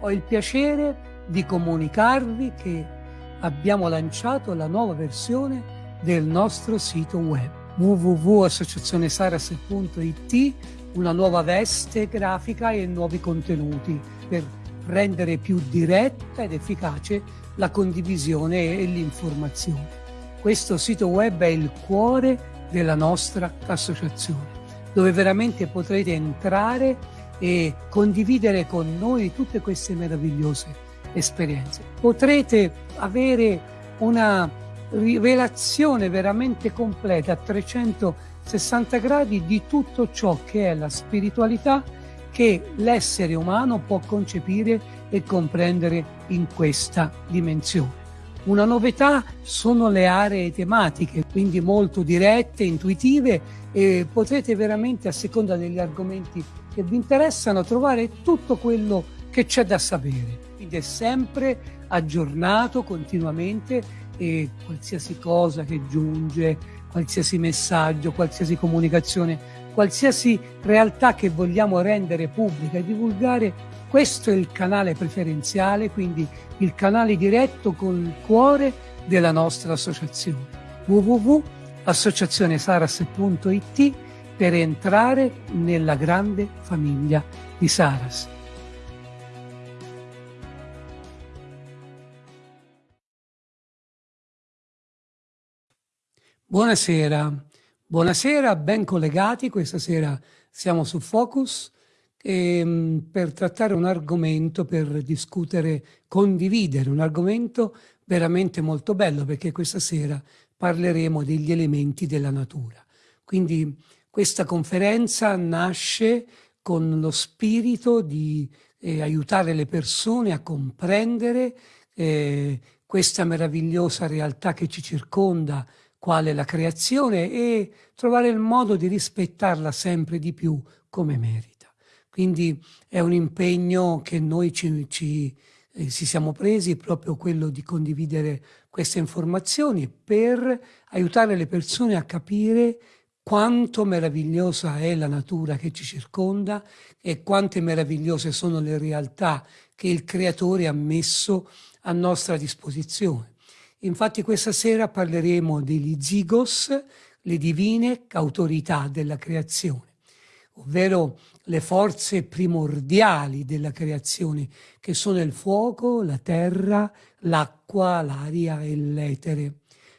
ho il piacere di comunicarvi che abbiamo lanciato la nuova versione del nostro sito web www.associazionesaras.it una nuova veste grafica e nuovi contenuti per rendere più diretta ed efficace la condivisione e l'informazione. Questo sito web è il cuore della nostra associazione, dove veramente potrete entrare e condividere con noi tutte queste meravigliose esperienze. Potrete avere una rivelazione veramente completa a 360 gradi di tutto ciò che è la spiritualità che l'essere umano può concepire e comprendere in questa dimensione. Una novità sono le aree tematiche, quindi molto dirette, intuitive e potrete veramente a seconda degli argomenti che vi interessano trovare tutto quello che c'è da sapere. Quindi è sempre aggiornato continuamente e qualsiasi cosa che giunge, qualsiasi messaggio, qualsiasi comunicazione, qualsiasi realtà che vogliamo rendere pubblica e divulgare, questo è il canale preferenziale, quindi il canale diretto con il cuore della nostra associazione www.associazionesaras.it per entrare nella grande famiglia di Saras. Buonasera, buonasera, ben collegati, questa sera siamo su Focus eh, per trattare un argomento, per discutere, condividere un argomento veramente molto bello perché questa sera parleremo degli elementi della natura. Quindi questa conferenza nasce con lo spirito di eh, aiutare le persone a comprendere eh, questa meravigliosa realtà che ci circonda, quale la creazione, e trovare il modo di rispettarla sempre di più come merita. Quindi è un impegno che noi ci, ci eh, ci siamo presi proprio quello di condividere queste informazioni per aiutare le persone a capire quanto meravigliosa è la natura che ci circonda e quante meravigliose sono le realtà che il Creatore ha messo a nostra disposizione. Infatti questa sera parleremo degli zigos, le divine autorità della creazione, ovvero le forze primordiali della creazione, che sono il fuoco, la terra, l'acqua, l'aria e l'etere.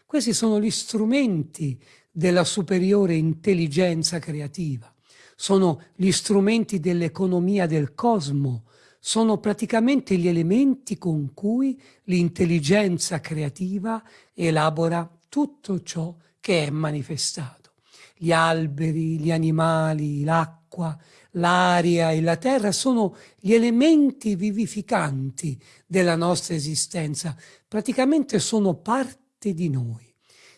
Questi sono gli strumenti della superiore intelligenza creativa, sono gli strumenti dell'economia del cosmo, sono praticamente gli elementi con cui l'intelligenza creativa elabora tutto ciò che è manifestato. Gli alberi, gli animali, l'acqua, l'aria e la terra sono gli elementi vivificanti della nostra esistenza, praticamente sono parte di noi.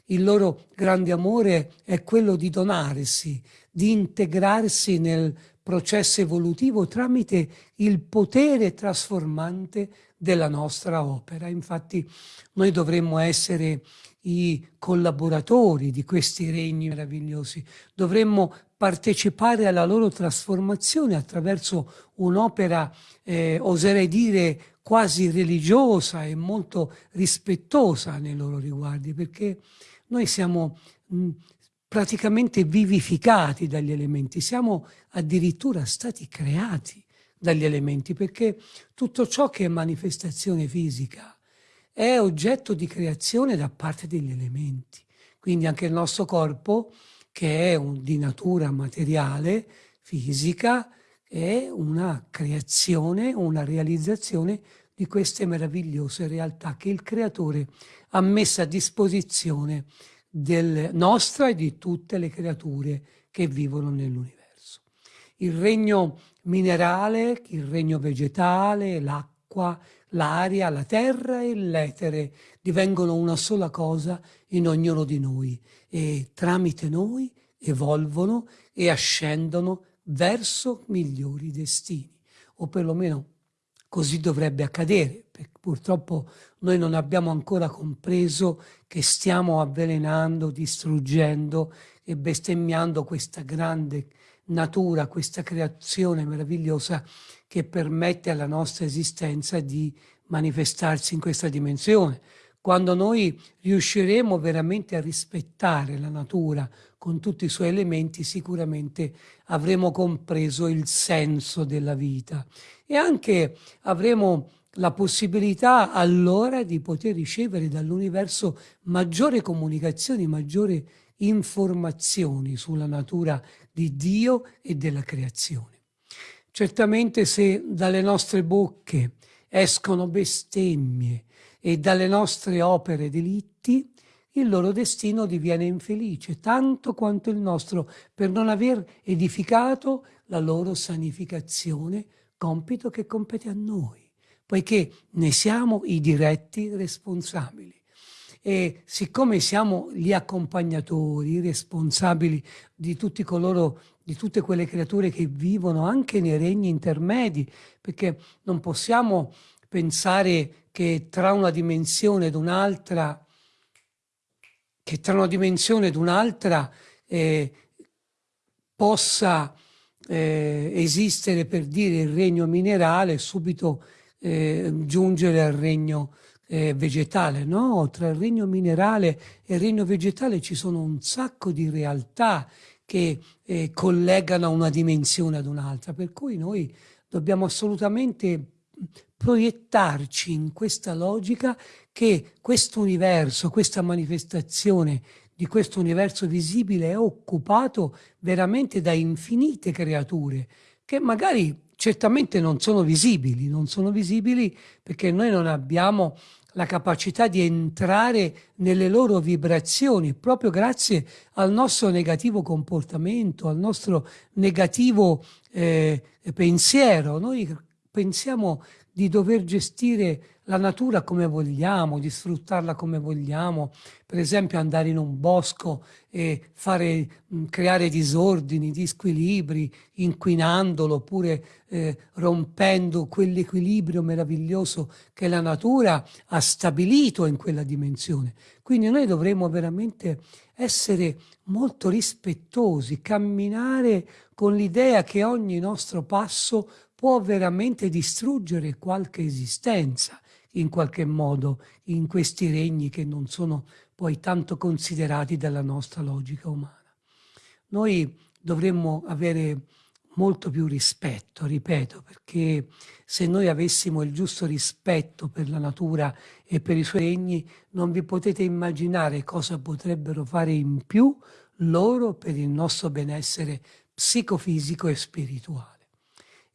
Il loro grande amore è quello di donarsi, di integrarsi nel processo evolutivo tramite il potere trasformante della nostra opera. Infatti noi dovremmo essere i collaboratori di questi regni meravigliosi, dovremmo partecipare alla loro trasformazione attraverso un'opera, eh, oserei dire, quasi religiosa e molto rispettosa nei loro riguardi, perché noi siamo mh, praticamente vivificati dagli elementi, siamo addirittura stati creati dagli elementi, perché tutto ciò che è manifestazione fisica è oggetto di creazione da parte degli elementi. Quindi anche il nostro corpo, che è un, di natura materiale, fisica, è una creazione, una realizzazione di queste meravigliose realtà che il Creatore ha messo a disposizione del, nostra e di tutte le creature che vivono nell'universo. Il regno minerale, il regno vegetale, l'acqua, l'aria, la terra e l'etere divengono una sola cosa in ognuno di noi e tramite noi evolvono e ascendono verso migliori destini, o perlomeno così dovrebbe accadere, purtroppo noi non abbiamo ancora compreso che stiamo avvelenando, distruggendo e bestemmiando questa grande natura, questa creazione meravigliosa che permette alla nostra esistenza di manifestarsi in questa dimensione. Quando noi riusciremo veramente a rispettare la natura con tutti i suoi elementi, sicuramente avremo compreso il senso della vita e anche avremo la possibilità allora di poter ricevere dall'universo maggiori comunicazioni, maggiori informazioni sulla natura di Dio e della creazione. Certamente se dalle nostre bocche escono bestemmie e dalle nostre opere delitti, il loro destino diviene infelice, tanto quanto il nostro, per non aver edificato la loro sanificazione, compito che compete a noi, poiché ne siamo i diretti responsabili. E siccome siamo gli accompagnatori, i responsabili di tutti coloro, di tutte quelle creature che vivono anche nei regni intermedi, perché non possiamo pensare che tra una dimensione ed un'altra, che tra una dimensione ed un'altra eh, possa eh, esistere per dire il regno minerale subito eh, giungere al regno eh, vegetale, no? Tra il regno minerale e il regno vegetale ci sono un sacco di realtà che eh, collegano una dimensione ad un'altra, per cui noi dobbiamo assolutamente proiettarci in questa logica che questo universo, questa manifestazione di questo universo visibile è occupato veramente da infinite creature che magari certamente non sono visibili, non sono visibili perché noi non abbiamo la capacità di entrare nelle loro vibrazioni proprio grazie al nostro negativo comportamento, al nostro negativo eh, pensiero. Noi pensiamo di dover gestire la natura come vogliamo, di sfruttarla come vogliamo, per esempio andare in un bosco e fare, creare disordini, disquilibri, inquinandolo oppure eh, rompendo quell'equilibrio meraviglioso che la natura ha stabilito in quella dimensione. Quindi noi dovremmo veramente essere molto rispettosi, camminare con l'idea che ogni nostro passo può veramente distruggere qualche esistenza in qualche modo in questi regni che non sono poi tanto considerati dalla nostra logica umana. Noi dovremmo avere molto più rispetto, ripeto, perché se noi avessimo il giusto rispetto per la natura e per i suoi regni, non vi potete immaginare cosa potrebbero fare in più loro per il nostro benessere psicofisico e spirituale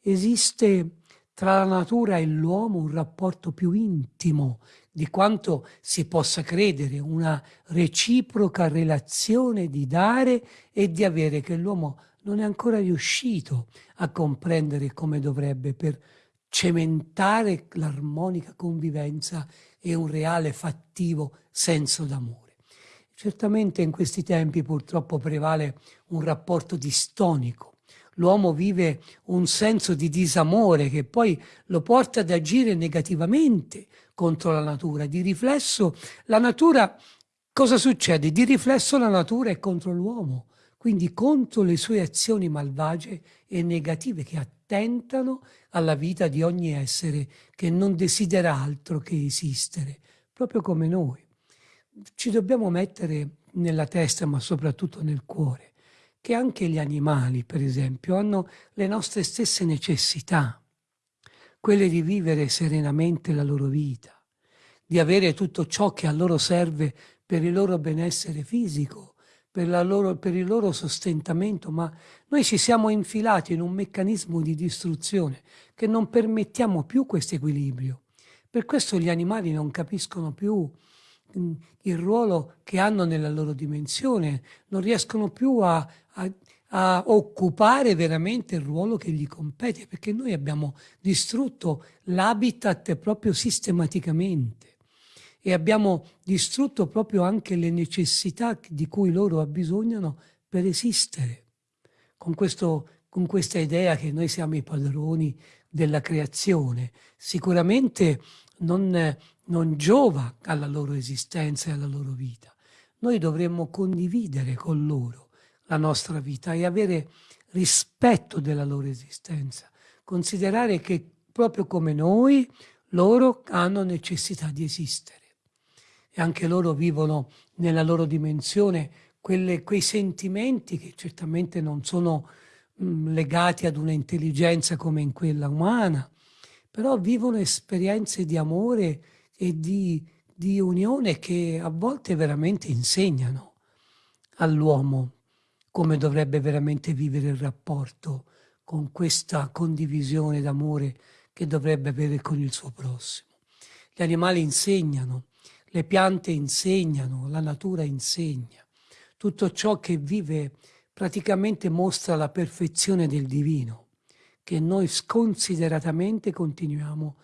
esiste tra la natura e l'uomo un rapporto più intimo di quanto si possa credere, una reciproca relazione di dare e di avere che l'uomo non è ancora riuscito a comprendere come dovrebbe per cementare l'armonica convivenza e un reale fattivo senso d'amore. Certamente in questi tempi purtroppo prevale un rapporto distonico. L'uomo vive un senso di disamore che poi lo porta ad agire negativamente contro la natura. Di riflesso la natura cosa succede? Di riflesso la natura è contro l'uomo, quindi contro le sue azioni malvagie e negative che attentano alla vita di ogni essere che non desidera altro che esistere, proprio come noi. Ci dobbiamo mettere nella testa, ma soprattutto nel cuore, che anche gli animali, per esempio, hanno le nostre stesse necessità, quelle di vivere serenamente la loro vita, di avere tutto ciò che a loro serve per il loro benessere fisico, per, loro, per, il loro sostentamento, ma noi ci siamo infilati in un meccanismo di distruzione che non permettiamo più questo equilibrio. Per questo gli animali non capiscono più mm, il ruolo che hanno nella loro dimensione, non riescono più a, a, a occupare veramente il ruolo che gli compete, perché noi abbiamo distrutto l'habitat proprio sistematicamente e abbiamo distrutto proprio anche le necessità di cui loro abbisognano per esistere. Con, questo, con questa idea che noi siamo i padroni della creazione, sicuramente non, non giova alla loro esistenza e alla loro vita. Noi dovremmo condividere con loro la nostra vita e avere rispetto della loro esistenza, considerare che proprio come noi, loro hanno necessità di esistere. E anche loro vivono nella loro dimensione quelle, quei sentimenti che certamente non sono mh, mm, legati ad una intelligenza come in quella umana, però vivono esperienze di amore e di, di unione che a volte veramente insegnano all'uomo come dovrebbe veramente vivere il rapporto con questa condivisione d'amore che dovrebbe avere con il suo prossimo. Gli animali insegnano, le piante insegnano, la natura insegna. Tutto ciò che vive praticamente mostra la perfezione del divino, che noi sconsideratamente continuiamo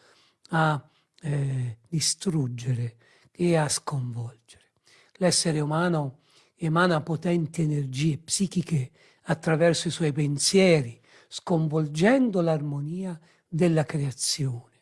a eh, distruggere e a sconvolgere. L'essere umano emana potenti energie psichiche attraverso i suoi pensieri, sconvolgendo l'armonia della creazione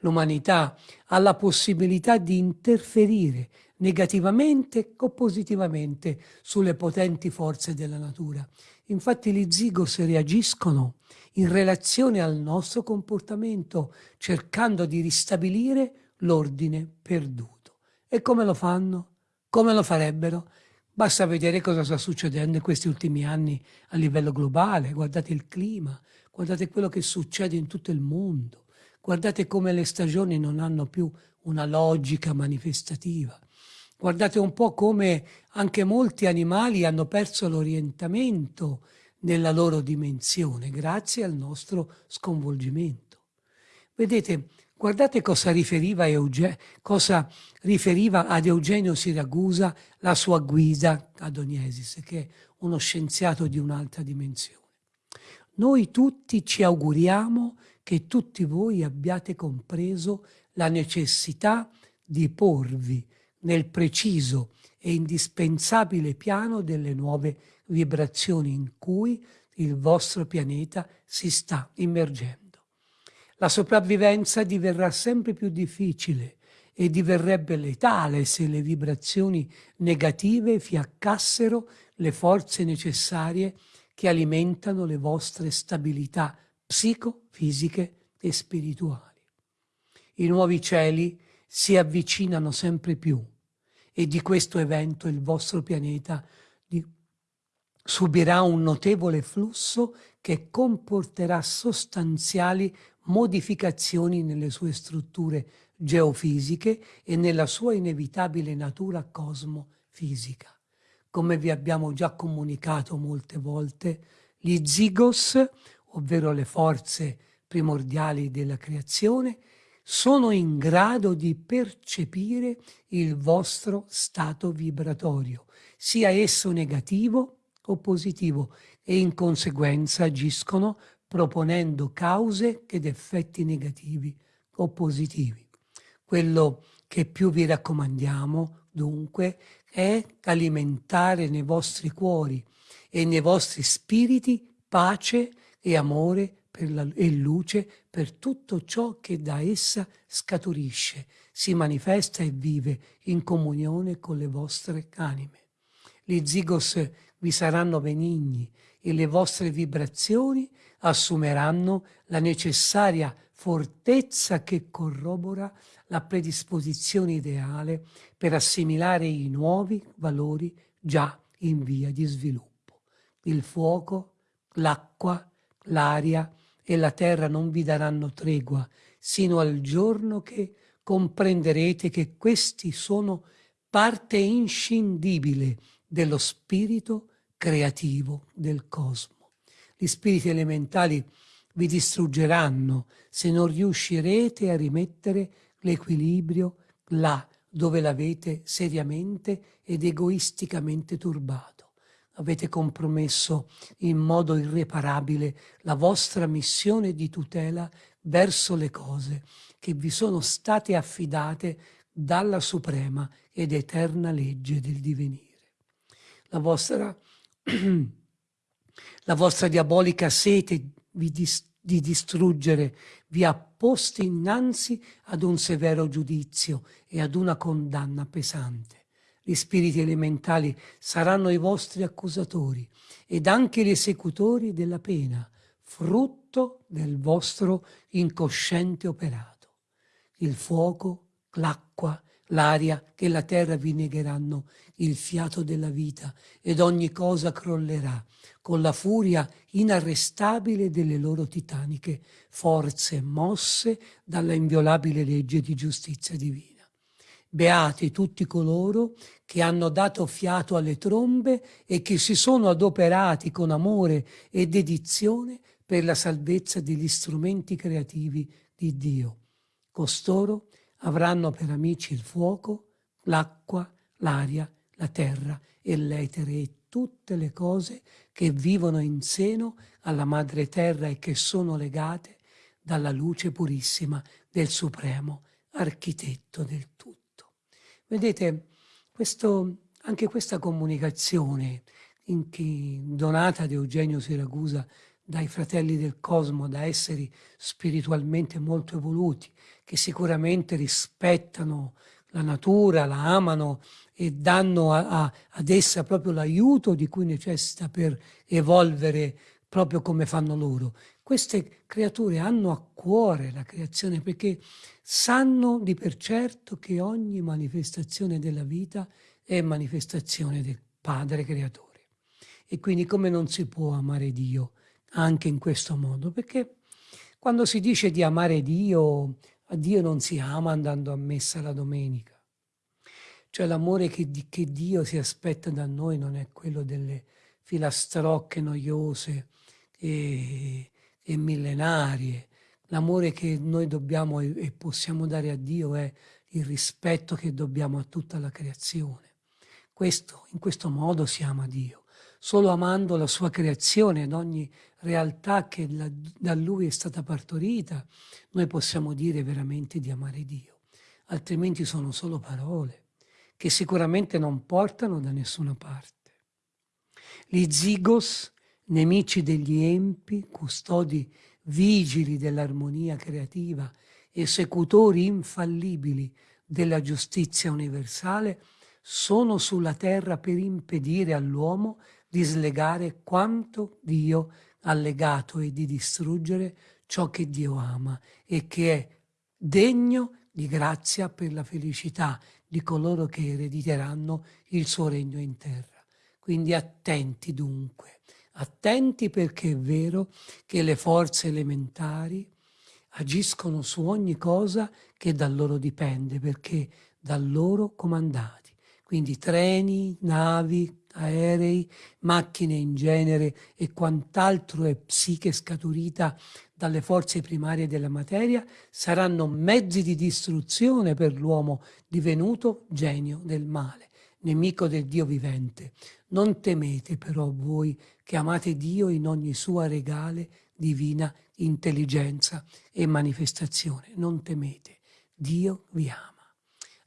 l'umanità ha la possibilità di interferire negativamente o positivamente sulle potenti forze della natura. Infatti gli zigos reagiscono in relazione al nostro comportamento, cercando di ristabilire l'ordine perduto. E come lo fanno? Come lo farebbero? Basta vedere cosa sta succedendo in questi ultimi anni a livello globale, guardate il clima, guardate quello che succede in tutto il mondo. Guardate come le stagioni non hanno più una logica manifestativa. Guardate un po' come anche molti animali hanno perso l'orientamento nella loro dimensione grazie al nostro sconvolgimento. Vedete, guardate cosa riferiva, Euge, cosa riferiva ad Eugenio Siragusa la sua guida ad Oniesis, che è uno scienziato di un'altra dimensione. Noi tutti ci auguriamo che tutti voi abbiate compreso la necessità di porvi nel preciso e indispensabile piano delle nuove vibrazioni in cui il vostro pianeta si sta immergendo. La sopravvivenza diverrà sempre più difficile e diverrebbe letale se le vibrazioni negative fiaccassero le forze necessarie che alimentano le vostre stabilità psicofisiche e spirituali. I nuovi cieli si avvicinano sempre più e di questo evento il vostro pianeta subirà un notevole flusso che comporterà sostanziali modificazioni nelle sue strutture geofisiche e nella sua inevitabile natura cosmofisica. Come vi abbiamo già comunicato molte volte, gli zigos ovvero le forze primordiali della creazione, sono in grado di percepire il vostro stato vibratorio, sia esso negativo o positivo, e in conseguenza agiscono proponendo cause ed effetti negativi o positivi. Quello che più vi raccomandiamo, dunque, è alimentare nei vostri cuori e nei vostri spiriti pace e amore la, e luce per tutto ciò che da essa scaturisce, si manifesta e vive in comunione con le vostre anime. Gli zigos vi saranno benigni e le vostre vibrazioni assumeranno la necessaria fortezza che corrobora la predisposizione ideale per assimilare i nuovi valori già in via di sviluppo. Il fuoco, l'acqua, l'aria e la terra non vi daranno tregua sino al giorno che comprenderete che questi sono parte inscindibile dello spirito creativo del cosmo. Gli spiriti elementali vi distruggeranno se non riuscirete a rimettere l'equilibrio là dove l'avete seriamente ed egoisticamente turbato. Avete compromesso in modo irreparabile la vostra missione di tutela verso le cose che vi sono state affidate dalla suprema ed eterna legge del divenire. La vostra la vostra diabolica sete di, di distruggere vi ha posti innanzi ad un severo giudizio e ad una condanna pesante. Gli spiriti elementali saranno i vostri accusatori ed anche gli esecutori della pena, frutto del vostro incosciente operato. Il fuoco, l'acqua, l'aria che la terra vi negheranno il fiato della vita ed ogni cosa crollerà con la furia inarrestabile delle loro titaniche forze mosse dalla inviolabile legge di giustizia divina. Beati tutti coloro che hanno dato fiato alle trombe e che si sono adoperati con amore e dedizione per la salvezza degli strumenti creativi di Dio. Costoro avranno per amici il fuoco, l'acqua, l'aria, la terra e l'etere tutte le cose che vivono in seno alla madre terra e che sono legate dalla luce purissima del supremo architetto del tutto. Vedete, questo, anche questa comunicazione chi, donata da Eugenio Siragusa dai fratelli del cosmo, da esseri spiritualmente molto evoluti, che sicuramente rispettano la natura, la amano e danno a, a, ad essa proprio l'aiuto di cui necessita per evolvere proprio come fanno loro. Queste creature hanno a cuore la creazione perché sanno di per certo che ogni manifestazione della vita è manifestazione del Padre Creatore. E quindi come non si può amare Dio anche in questo modo? Perché quando si dice di amare Dio a Dio non si ama andando a messa la domenica. Cioè l'amore che, che Dio si aspetta da noi non è quello delle filastrocche noiose e, e millenarie. L'amore che noi dobbiamo e, e possiamo dare a Dio è il rispetto che dobbiamo a tutta la creazione. Questo, in questo modo si ama Dio solo amando la sua creazione ed ogni realtà che la, da lui è stata partorita, noi possiamo dire veramente di amare Dio. Altrimenti sono solo parole che sicuramente non portano da nessuna parte. Gli zigos, nemici degli empi, custodi vigili dell'armonia creativa, esecutori infallibili della giustizia universale, sono sulla terra per impedire all'uomo di slegare quanto Dio ha legato e di distruggere ciò che Dio ama e che è degno di grazia per la felicità di coloro che erediteranno il suo regno in terra. Quindi attenti dunque, attenti perché è vero che le forze elementari agiscono su ogni cosa che da loro dipende, perché da loro comandati. Quindi treni, navi, aerei, macchine in genere e quant'altro è psiche scaturita dalle forze primarie della materia, saranno mezzi di distruzione per l'uomo divenuto genio del male, nemico del Dio vivente. Non temete però voi che amate Dio in ogni sua regale divina intelligenza e manifestazione. Non temete, Dio vi ama.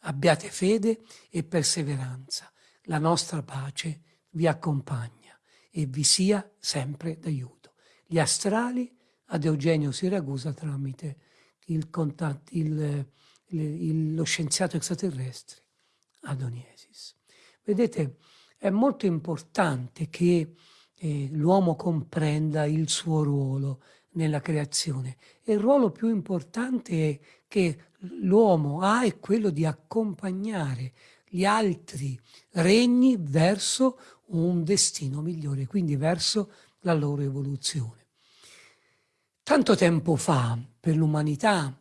Abbiate fede e perseveranza. La nostra pace vi accompagna e vi sia sempre d'aiuto. Gli astrali ad Eugenio Siragusa tramite il contatto, il, il, lo scienziato extraterrestre Adoniesis. Vedete, è molto importante che eh, l'uomo comprenda il suo ruolo nella creazione e il ruolo più importante che l'uomo ha è quello di accompagnare gli altri regni verso un destino migliore, quindi verso la loro evoluzione. Tanto tempo fa, per l'umanità,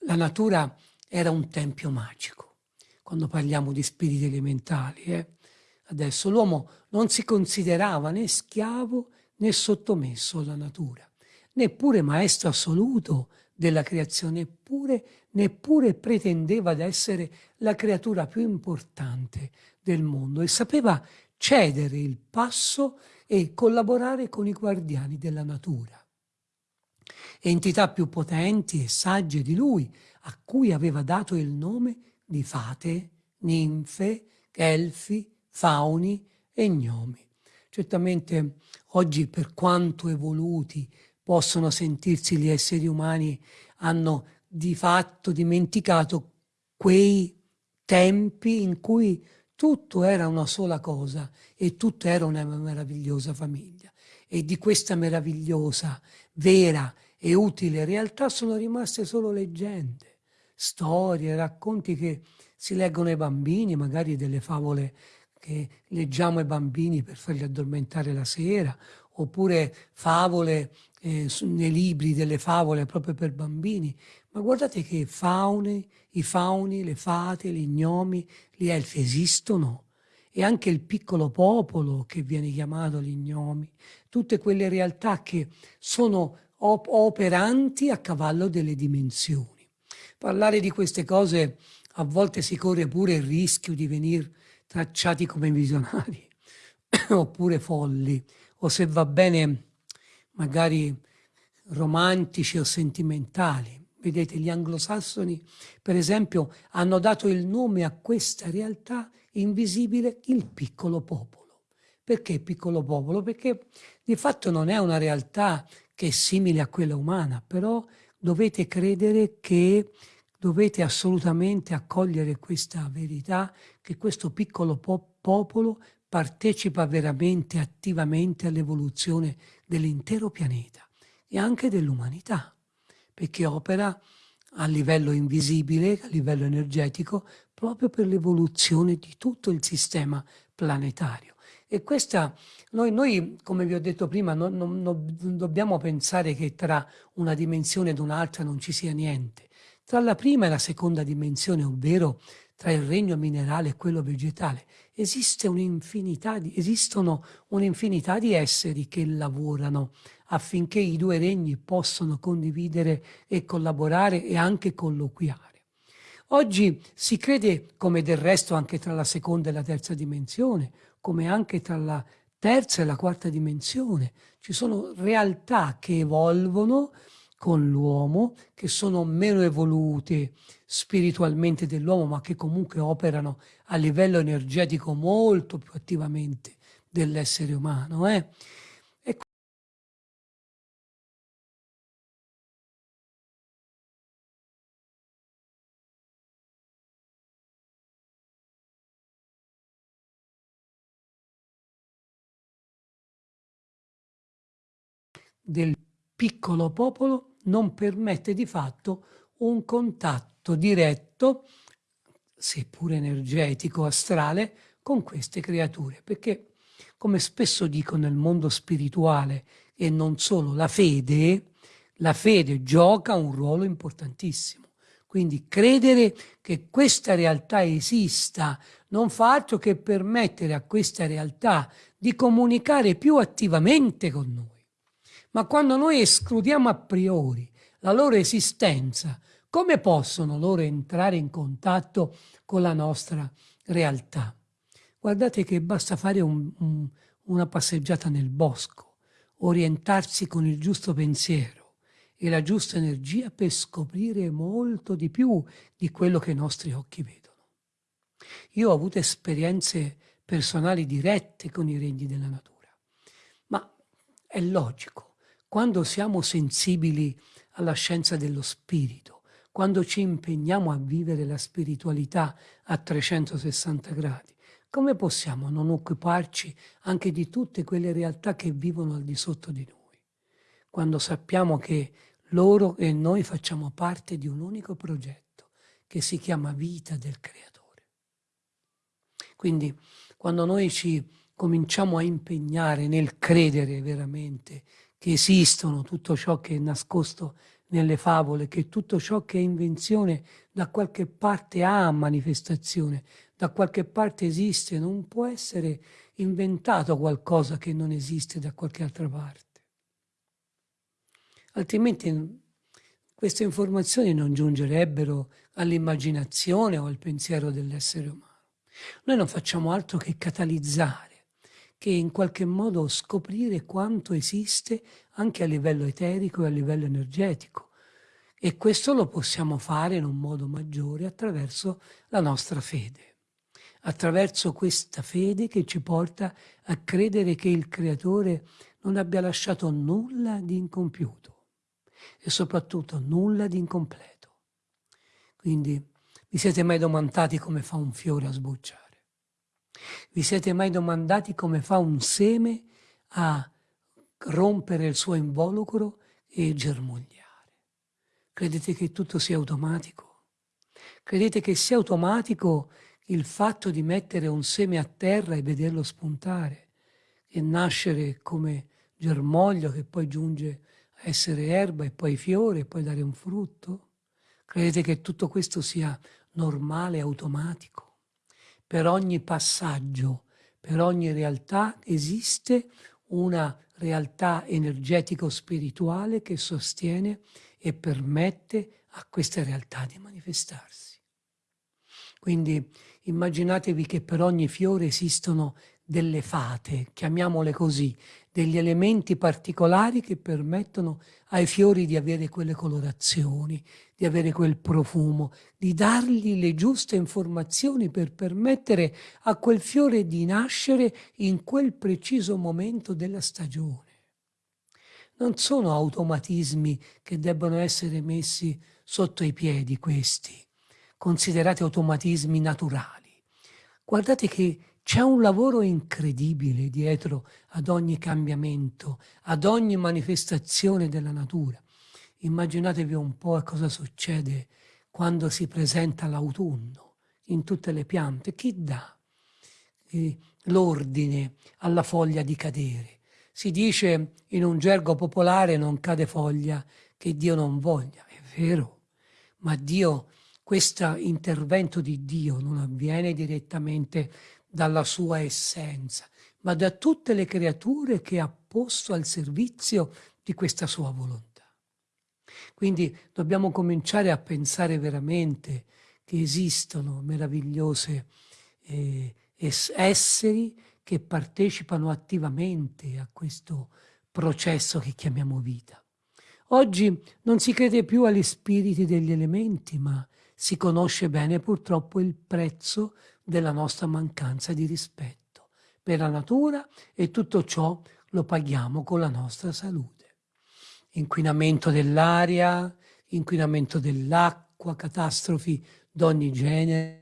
la natura era un tempio magico. Quando parliamo di spiriti elementali, eh? adesso l'uomo non si considerava né schiavo né sottomesso alla natura, neppure maestro assoluto della creazione, eppure, neppure pretendeva di essere la creatura più importante del mondo e sapeva cedere il passo e collaborare con i guardiani della natura. Entità più potenti e sagge di lui, a cui aveva dato il nome di fate, ninfe, elfi, fauni e gnomi. Certamente oggi per quanto evoluti possono sentirsi gli esseri umani, hanno di fatto dimenticato quei tempi in cui tutto era una sola cosa e tutto era una meravigliosa famiglia. E di questa meravigliosa, vera e utile realtà sono rimaste solo leggende, storie, racconti che si leggono ai bambini, magari delle favole che leggiamo ai bambini per farli addormentare la sera, oppure favole eh, nei libri delle favole proprio per bambini, ma guardate che faune, i fauni, le fate, gli gnomi, gli elfi esistono e anche il piccolo popolo che viene chiamato gli gnomi, tutte quelle realtà che sono op operanti a cavallo delle dimensioni. Parlare di queste cose a volte si corre pure il rischio di venire tracciati come visionari oppure folli o se va bene magari romantici o sentimentali. Vedete, gli anglosassoni, per esempio, hanno dato il nome a questa realtà invisibile il piccolo popolo. Perché piccolo popolo? Perché di fatto non è una realtà che è simile a quella umana, però dovete credere che dovete assolutamente accogliere questa verità che questo piccolo po popolo partecipa veramente attivamente all'evoluzione dell'intero pianeta e anche dell'umanità, perché opera a livello invisibile, a livello energetico, proprio per l'evoluzione di tutto il sistema planetario. E questa, noi, noi come vi ho detto prima, non, non, non dobbiamo pensare che tra una dimensione ed un'altra non ci sia niente. Tra la prima e la seconda dimensione, ovvero tra il regno minerale e quello vegetale, esiste un'infinità di, esistono un'infinità di esseri che lavorano affinché i due regni possano condividere e collaborare e anche colloquiare. Oggi si crede, come del resto anche tra la seconda e la terza dimensione, come anche tra la terza e la quarta dimensione, ci sono realtà che evolvono con l'uomo, che sono meno evolute spiritualmente dell'uomo, ma che comunque operano a livello energetico molto più attivamente dell'essere umano. Eh? del piccolo popolo non permette di fatto un contatto diretto, seppur energetico, astrale, con queste creature. Perché, come spesso dico nel mondo spirituale e non solo, la fede, la fede gioca un ruolo importantissimo. Quindi credere che questa realtà esista non fa altro che permettere a questa realtà di comunicare più attivamente con noi. Ma quando noi escludiamo a priori la loro esistenza, come possono loro entrare in contatto con la nostra realtà? Guardate che basta fare un, un, una passeggiata nel bosco, orientarsi con il giusto pensiero e la giusta energia per scoprire molto di più di quello che i nostri occhi vedono. Io ho avuto esperienze personali dirette con i regni della natura, ma è logico, quando siamo sensibili alla scienza dello spirito, quando ci impegniamo a vivere la spiritualità a 360 gradi, come possiamo non occuparci anche di tutte quelle realtà che vivono al di sotto di noi, quando sappiamo che loro e noi facciamo parte di un unico progetto che si chiama vita del Creatore. Quindi quando noi ci cominciamo a impegnare nel credere veramente che esistono tutto ciò che è nascosto nelle favole, che tutto ciò che è invenzione da qualche parte ha manifestazione, da qualche parte esiste, non può essere inventato qualcosa che non esiste da qualche altra parte. Altrimenti queste informazioni non giungerebbero all'immaginazione o al pensiero dell'essere umano. Noi non facciamo altro che catalizzare, che in qualche modo scoprire quanto esiste anche a livello eterico e a livello energetico. E questo lo possiamo fare in un modo maggiore attraverso la nostra fede, attraverso questa fede che ci porta a credere che il Creatore non abbia lasciato nulla di incompiuto e soprattutto nulla di incompleto. Quindi vi siete mai domandati come fa un fiore a sbocciare? Vi siete mai domandati come fa un seme a rompere il suo involucro e germogliare? Credete che tutto sia automatico? Credete che sia automatico il fatto di mettere un seme a terra e vederlo spuntare e nascere come germoglio che poi giunge a essere erba e poi fiore e poi dare un frutto? Credete che tutto questo sia normale, automatico. Per ogni passaggio, per ogni realtà esiste una realtà energetico-spirituale che sostiene e permette a queste realtà di manifestarsi. Quindi immaginatevi che per ogni fiore esistono delle fate, chiamiamole così, degli elementi particolari che permettono ai fiori di avere quelle colorazioni, di avere quel profumo, di dargli le giuste informazioni per permettere a quel fiore di nascere in quel preciso momento della stagione. Non sono automatismi che debbono essere messi sotto i piedi questi, considerati automatismi naturali. Guardate che c'è un lavoro incredibile dietro ad ogni cambiamento, ad ogni manifestazione della natura. Immaginatevi un po' cosa succede quando si presenta l'autunno in tutte le piante. Chi dà eh, l'ordine alla foglia di cadere? Si dice in un gergo popolare non cade foglia che Dio non voglia. È vero, ma Dio, questo intervento di Dio non avviene direttamente dalla sua essenza, ma da tutte le creature che ha posto al servizio di questa sua volontà. Quindi dobbiamo cominciare a pensare veramente che esistono meravigliose eh, esseri che partecipano attivamente a questo processo che chiamiamo vita. Oggi non si crede più agli spiriti degli elementi, ma si conosce bene purtroppo il prezzo della nostra mancanza di rispetto per la natura e tutto ciò lo paghiamo con la nostra salute. Inquinamento dell'aria, inquinamento dell'acqua, catastrofi d'ogni genere,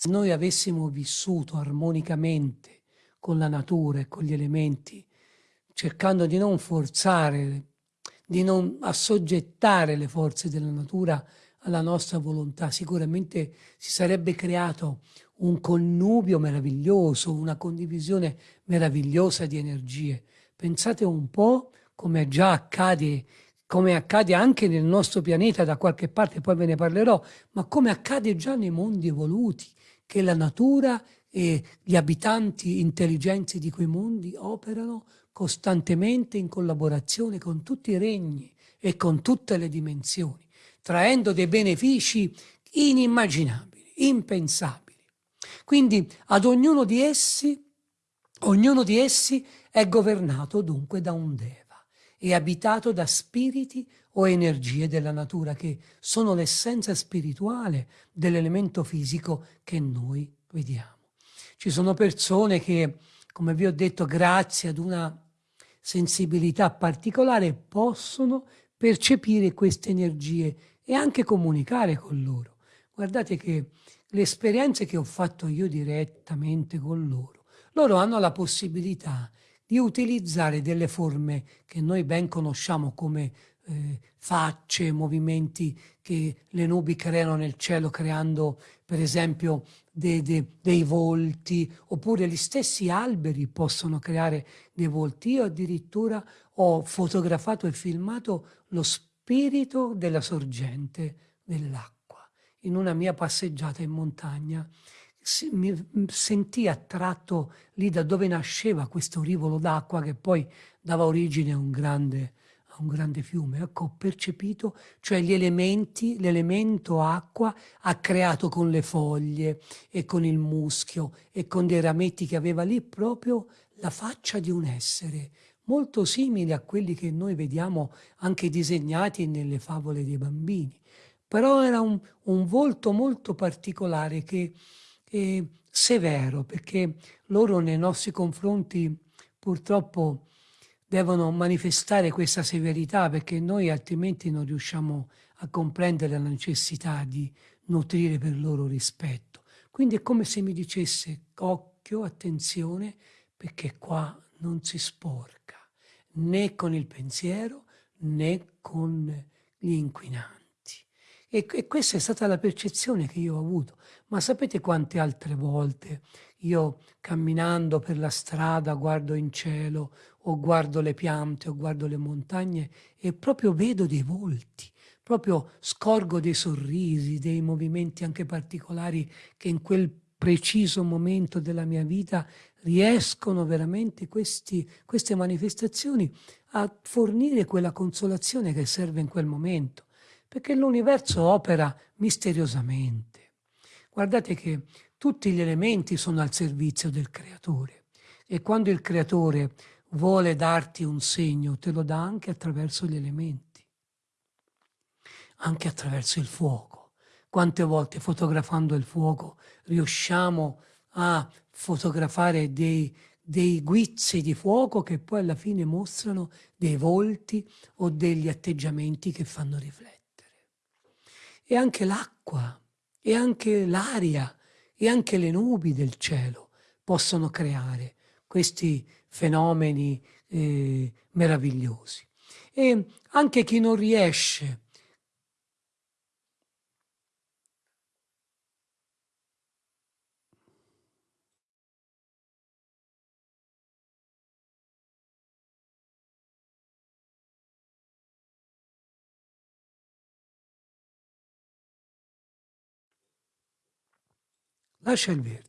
se noi avessimo vissuto armonicamente con la natura e con gli elementi, cercando di non forzare, di non assoggettare le forze della natura alla nostra volontà, sicuramente si sarebbe creato un connubio meraviglioso, una condivisione meravigliosa di energie. Pensate un po' come già accade, come accade anche nel nostro pianeta da qualche parte, poi ve ne parlerò, ma come accade già nei mondi evoluti, che la natura e gli abitanti intelligenti di quei mondi operano costantemente in collaborazione con tutti i regni e con tutte le dimensioni, traendo dei benefici inimmaginabili, impensabili. Quindi ad ognuno di essi, ognuno di essi è governato dunque da un Deva e abitato da spiriti o energie della natura che sono l'essenza spirituale dell'elemento fisico che noi vediamo. Ci sono persone che, come vi ho detto, grazie ad una sensibilità particolare possono percepire queste energie e anche comunicare con loro. Guardate che le esperienze che ho fatto io direttamente con loro, loro hanno la possibilità di utilizzare delle forme che noi ben conosciamo come eh, facce, movimenti che le nubi creano nel cielo creando per esempio de, de, dei volti, oppure gli stessi alberi possono creare dei volti. Io addirittura ho fotografato e filmato lo spirito della sorgente dell'acqua. In una mia passeggiata in montagna mi sentii attratto lì da dove nasceva questo rivolo d'acqua che poi dava origine a un grande un grande fiume, ecco, ho percepito, cioè gli elementi, l'elemento acqua ha creato con le foglie e con il muschio e con dei rametti che aveva lì proprio la faccia di un essere, molto simile a quelli che noi vediamo anche disegnati nelle favole dei bambini. Però era un, un volto molto particolare che è severo, perché loro nei nostri confronti purtroppo devono manifestare questa severità perché noi altrimenti non riusciamo a comprendere la necessità di nutrire per loro rispetto. Quindi è come se mi dicesse occhio, attenzione, perché qua non si sporca né con il pensiero né con gli inquinanti. E, e questa è stata la percezione che io ho avuto. Ma sapete quante altre volte io camminando per la strada guardo in cielo o guardo le piante o guardo le montagne e proprio vedo dei volti, proprio scorgo dei sorrisi, dei movimenti anche particolari che in quel preciso momento della mia vita riescono veramente questi, queste manifestazioni a fornire quella consolazione che serve in quel momento, perché l'universo opera misteriosamente. Guardate che tutti gli elementi sono al servizio del creatore e quando il creatore vuole darti un segno, te lo dà anche attraverso gli elementi, anche attraverso il fuoco. Quante volte fotografando il fuoco riusciamo a fotografare dei, dei guizzi di fuoco che poi alla fine mostrano dei volti o degli atteggiamenti che fanno riflettere. E anche l'acqua, e anche l'aria, e anche le nubi del cielo possono creare questi fenomeni eh, meravigliosi. E anche chi non riesce lascia il verde.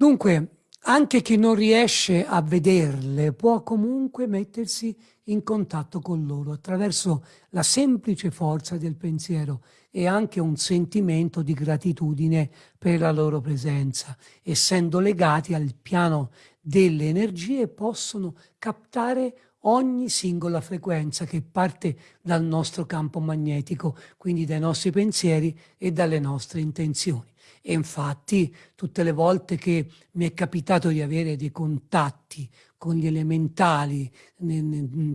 Dunque, anche chi non riesce a vederle può comunque mettersi in contatto con loro attraverso la semplice forza del pensiero e anche un sentimento di gratitudine per la loro presenza. Essendo legati al piano delle energie possono captare ogni singola frequenza che parte dal nostro campo magnetico, quindi dai nostri pensieri e dalle nostre intenzioni. E infatti tutte le volte che mi è capitato di avere dei contatti con gli elementali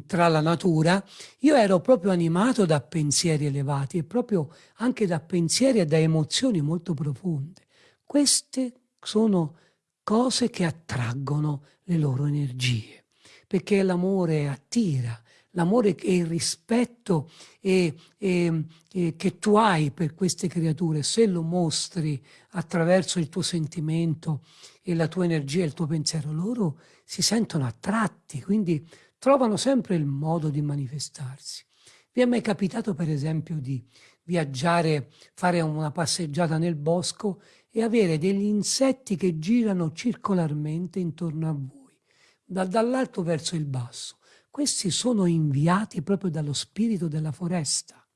tra la natura, io ero proprio animato da pensieri elevati e proprio anche da pensieri e da emozioni molto profonde. Queste sono cose che attraggono le loro energie, perché l'amore attira, l'amore e il rispetto e, e, e che tu hai per queste creature, se lo mostri attraverso il tuo sentimento e la tua energia e il tuo pensiero, loro si sentono attratti, quindi trovano sempre il modo di manifestarsi. Vi è mai capitato, per esempio, di viaggiare, fare una passeggiata nel bosco e avere degli insetti che girano circolarmente intorno a voi, dall'alto verso il basso? Questi sono inviati proprio dallo spirito della foresta,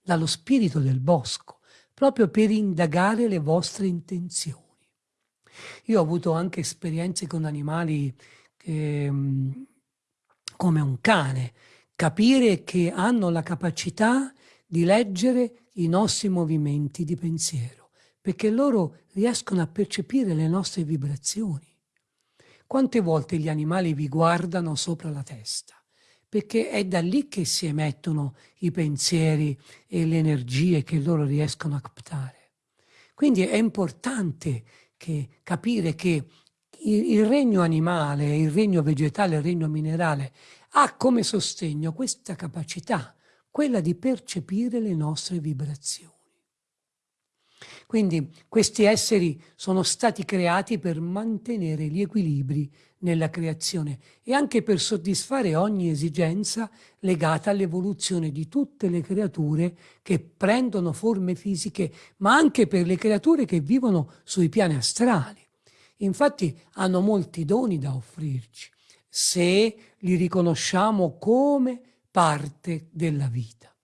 dallo spirito del bosco, proprio per indagare le vostre intenzioni. Io ho avuto anche esperienze con animali che, mm, come un cane, capire che hanno la capacità di leggere i nostri movimenti di pensiero, perché loro riescono a percepire le nostre vibrazioni. Quante volte gli animali vi guardano sopra la testa? Perché è da lì che si emettono i pensieri e le energie che loro riescono a captare. Quindi è importante che, capire che il, il regno animale, il regno vegetale, il regno minerale ha come sostegno questa capacità, quella di percepire le nostre vibrazioni. Quindi questi esseri sono stati creati per mantenere gli equilibri nella creazione e anche per soddisfare ogni esigenza legata all'evoluzione di tutte le creature che prendono forme fisiche, ma anche per le creature che vivono sui piani astrali. Infatti hanno molti doni da offrirci, se li riconosciamo come parte della vita.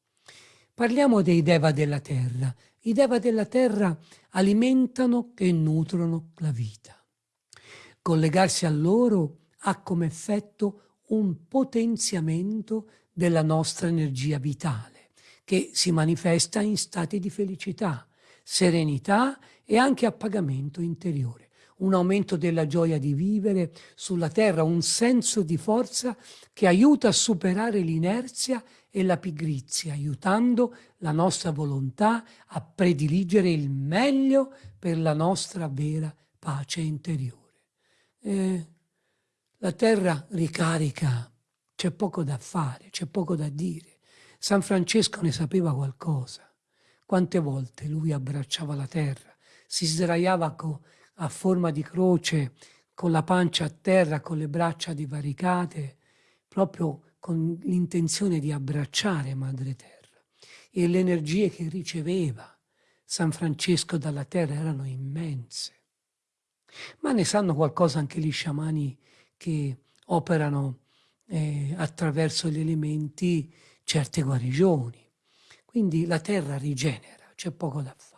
Parliamo dei Deva della terra i Deva della terra alimentano e nutrono la vita. Collegarsi a loro ha come effetto un potenziamento della nostra energia vitale, che si manifesta in stati di felicità, serenità e anche appagamento interiore un aumento della gioia di vivere sulla terra, un senso di forza che aiuta a superare l'inerzia e la pigrizia, aiutando la nostra volontà a prediligere il meglio per la nostra vera pace interiore. E la terra ricarica, c'è poco da fare, c'è poco da dire. San Francesco ne sapeva qualcosa. Quante volte lui abbracciava la terra, si sdraiava con a forma di croce, con la pancia a terra, con le braccia divaricate, proprio con l'intenzione di abbracciare Madre Terra. E le energie che riceveva San Francesco dalla terra erano immense. Ma ne sanno qualcosa anche gli sciamani che operano eh, attraverso gli elementi certe guarigioni. Quindi la terra rigenera, c'è poco da fare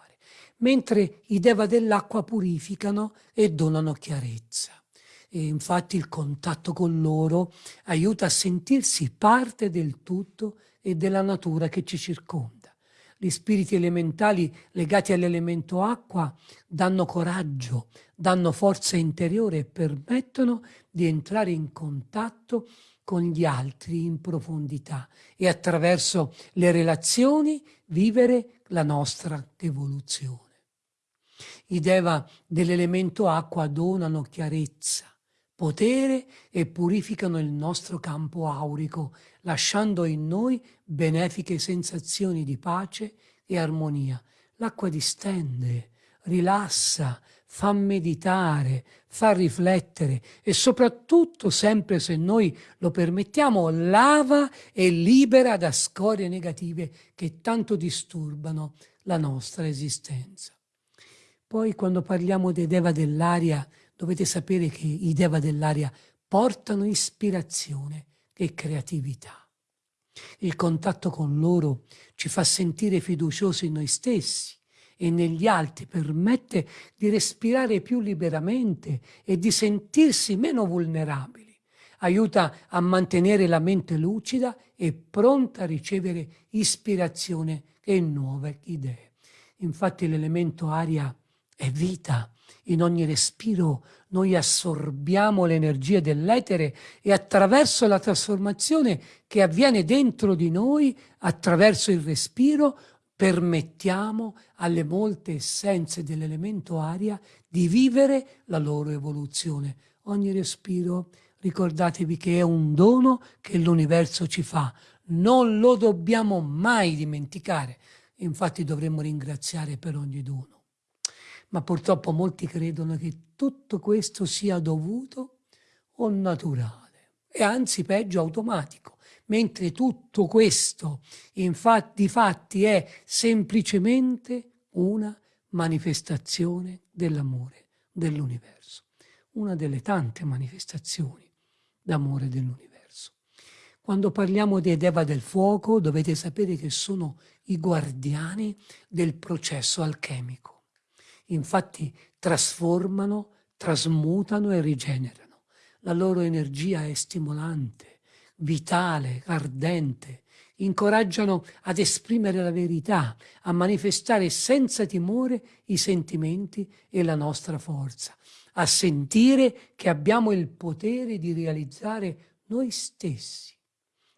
mentre i deva dell'acqua purificano e donano chiarezza. E infatti il contatto con loro aiuta a sentirsi parte del tutto e della natura che ci circonda. Gli spiriti elementali legati all'elemento acqua danno coraggio, danno forza interiore e permettono di entrare in contatto con gli altri in profondità e attraverso le relazioni vivere la nostra evoluzione. I Deva dell'elemento acqua donano chiarezza, potere e purificano il nostro campo aurico, lasciando in noi benefiche sensazioni di pace e armonia. L'acqua distende, rilassa, fa meditare, fa riflettere e soprattutto, sempre se noi lo permettiamo, lava e libera da scorie negative che tanto disturbano la nostra esistenza. Poi quando parliamo dei Deva dell'aria, dovete sapere che i Deva dell'aria portano ispirazione e creatività. Il contatto con loro ci fa sentire fiduciosi in noi stessi e negli altri, permette di respirare più liberamente e di sentirsi meno vulnerabili. Aiuta a mantenere la mente lucida e pronta a ricevere ispirazione e nuove idee. Infatti l'elemento aria è vita. In ogni respiro noi assorbiamo l'energia dell'etere e attraverso la trasformazione che avviene dentro di noi, attraverso il respiro, permettiamo alle molte essenze dell'elemento aria di vivere la loro evoluzione. Ogni respiro, ricordatevi che è un dono che l'universo ci fa, non lo dobbiamo mai dimenticare, infatti dovremmo ringraziare per ogni dono. Ma purtroppo molti credono che tutto questo sia dovuto o naturale, e anzi peggio automatico mentre tutto questo infatti fatti è semplicemente una manifestazione dell'amore dell'universo, una delle tante manifestazioni d'amore dell'universo. Quando parliamo dei Deva del fuoco dovete sapere che sono i guardiani del processo alchemico. Infatti trasformano, trasmutano e rigenerano. La loro energia è stimolante, vitale, ardente, incoraggiano ad esprimere la verità, a manifestare senza timore i sentimenti e la nostra forza, a sentire che abbiamo il potere di realizzare noi stessi.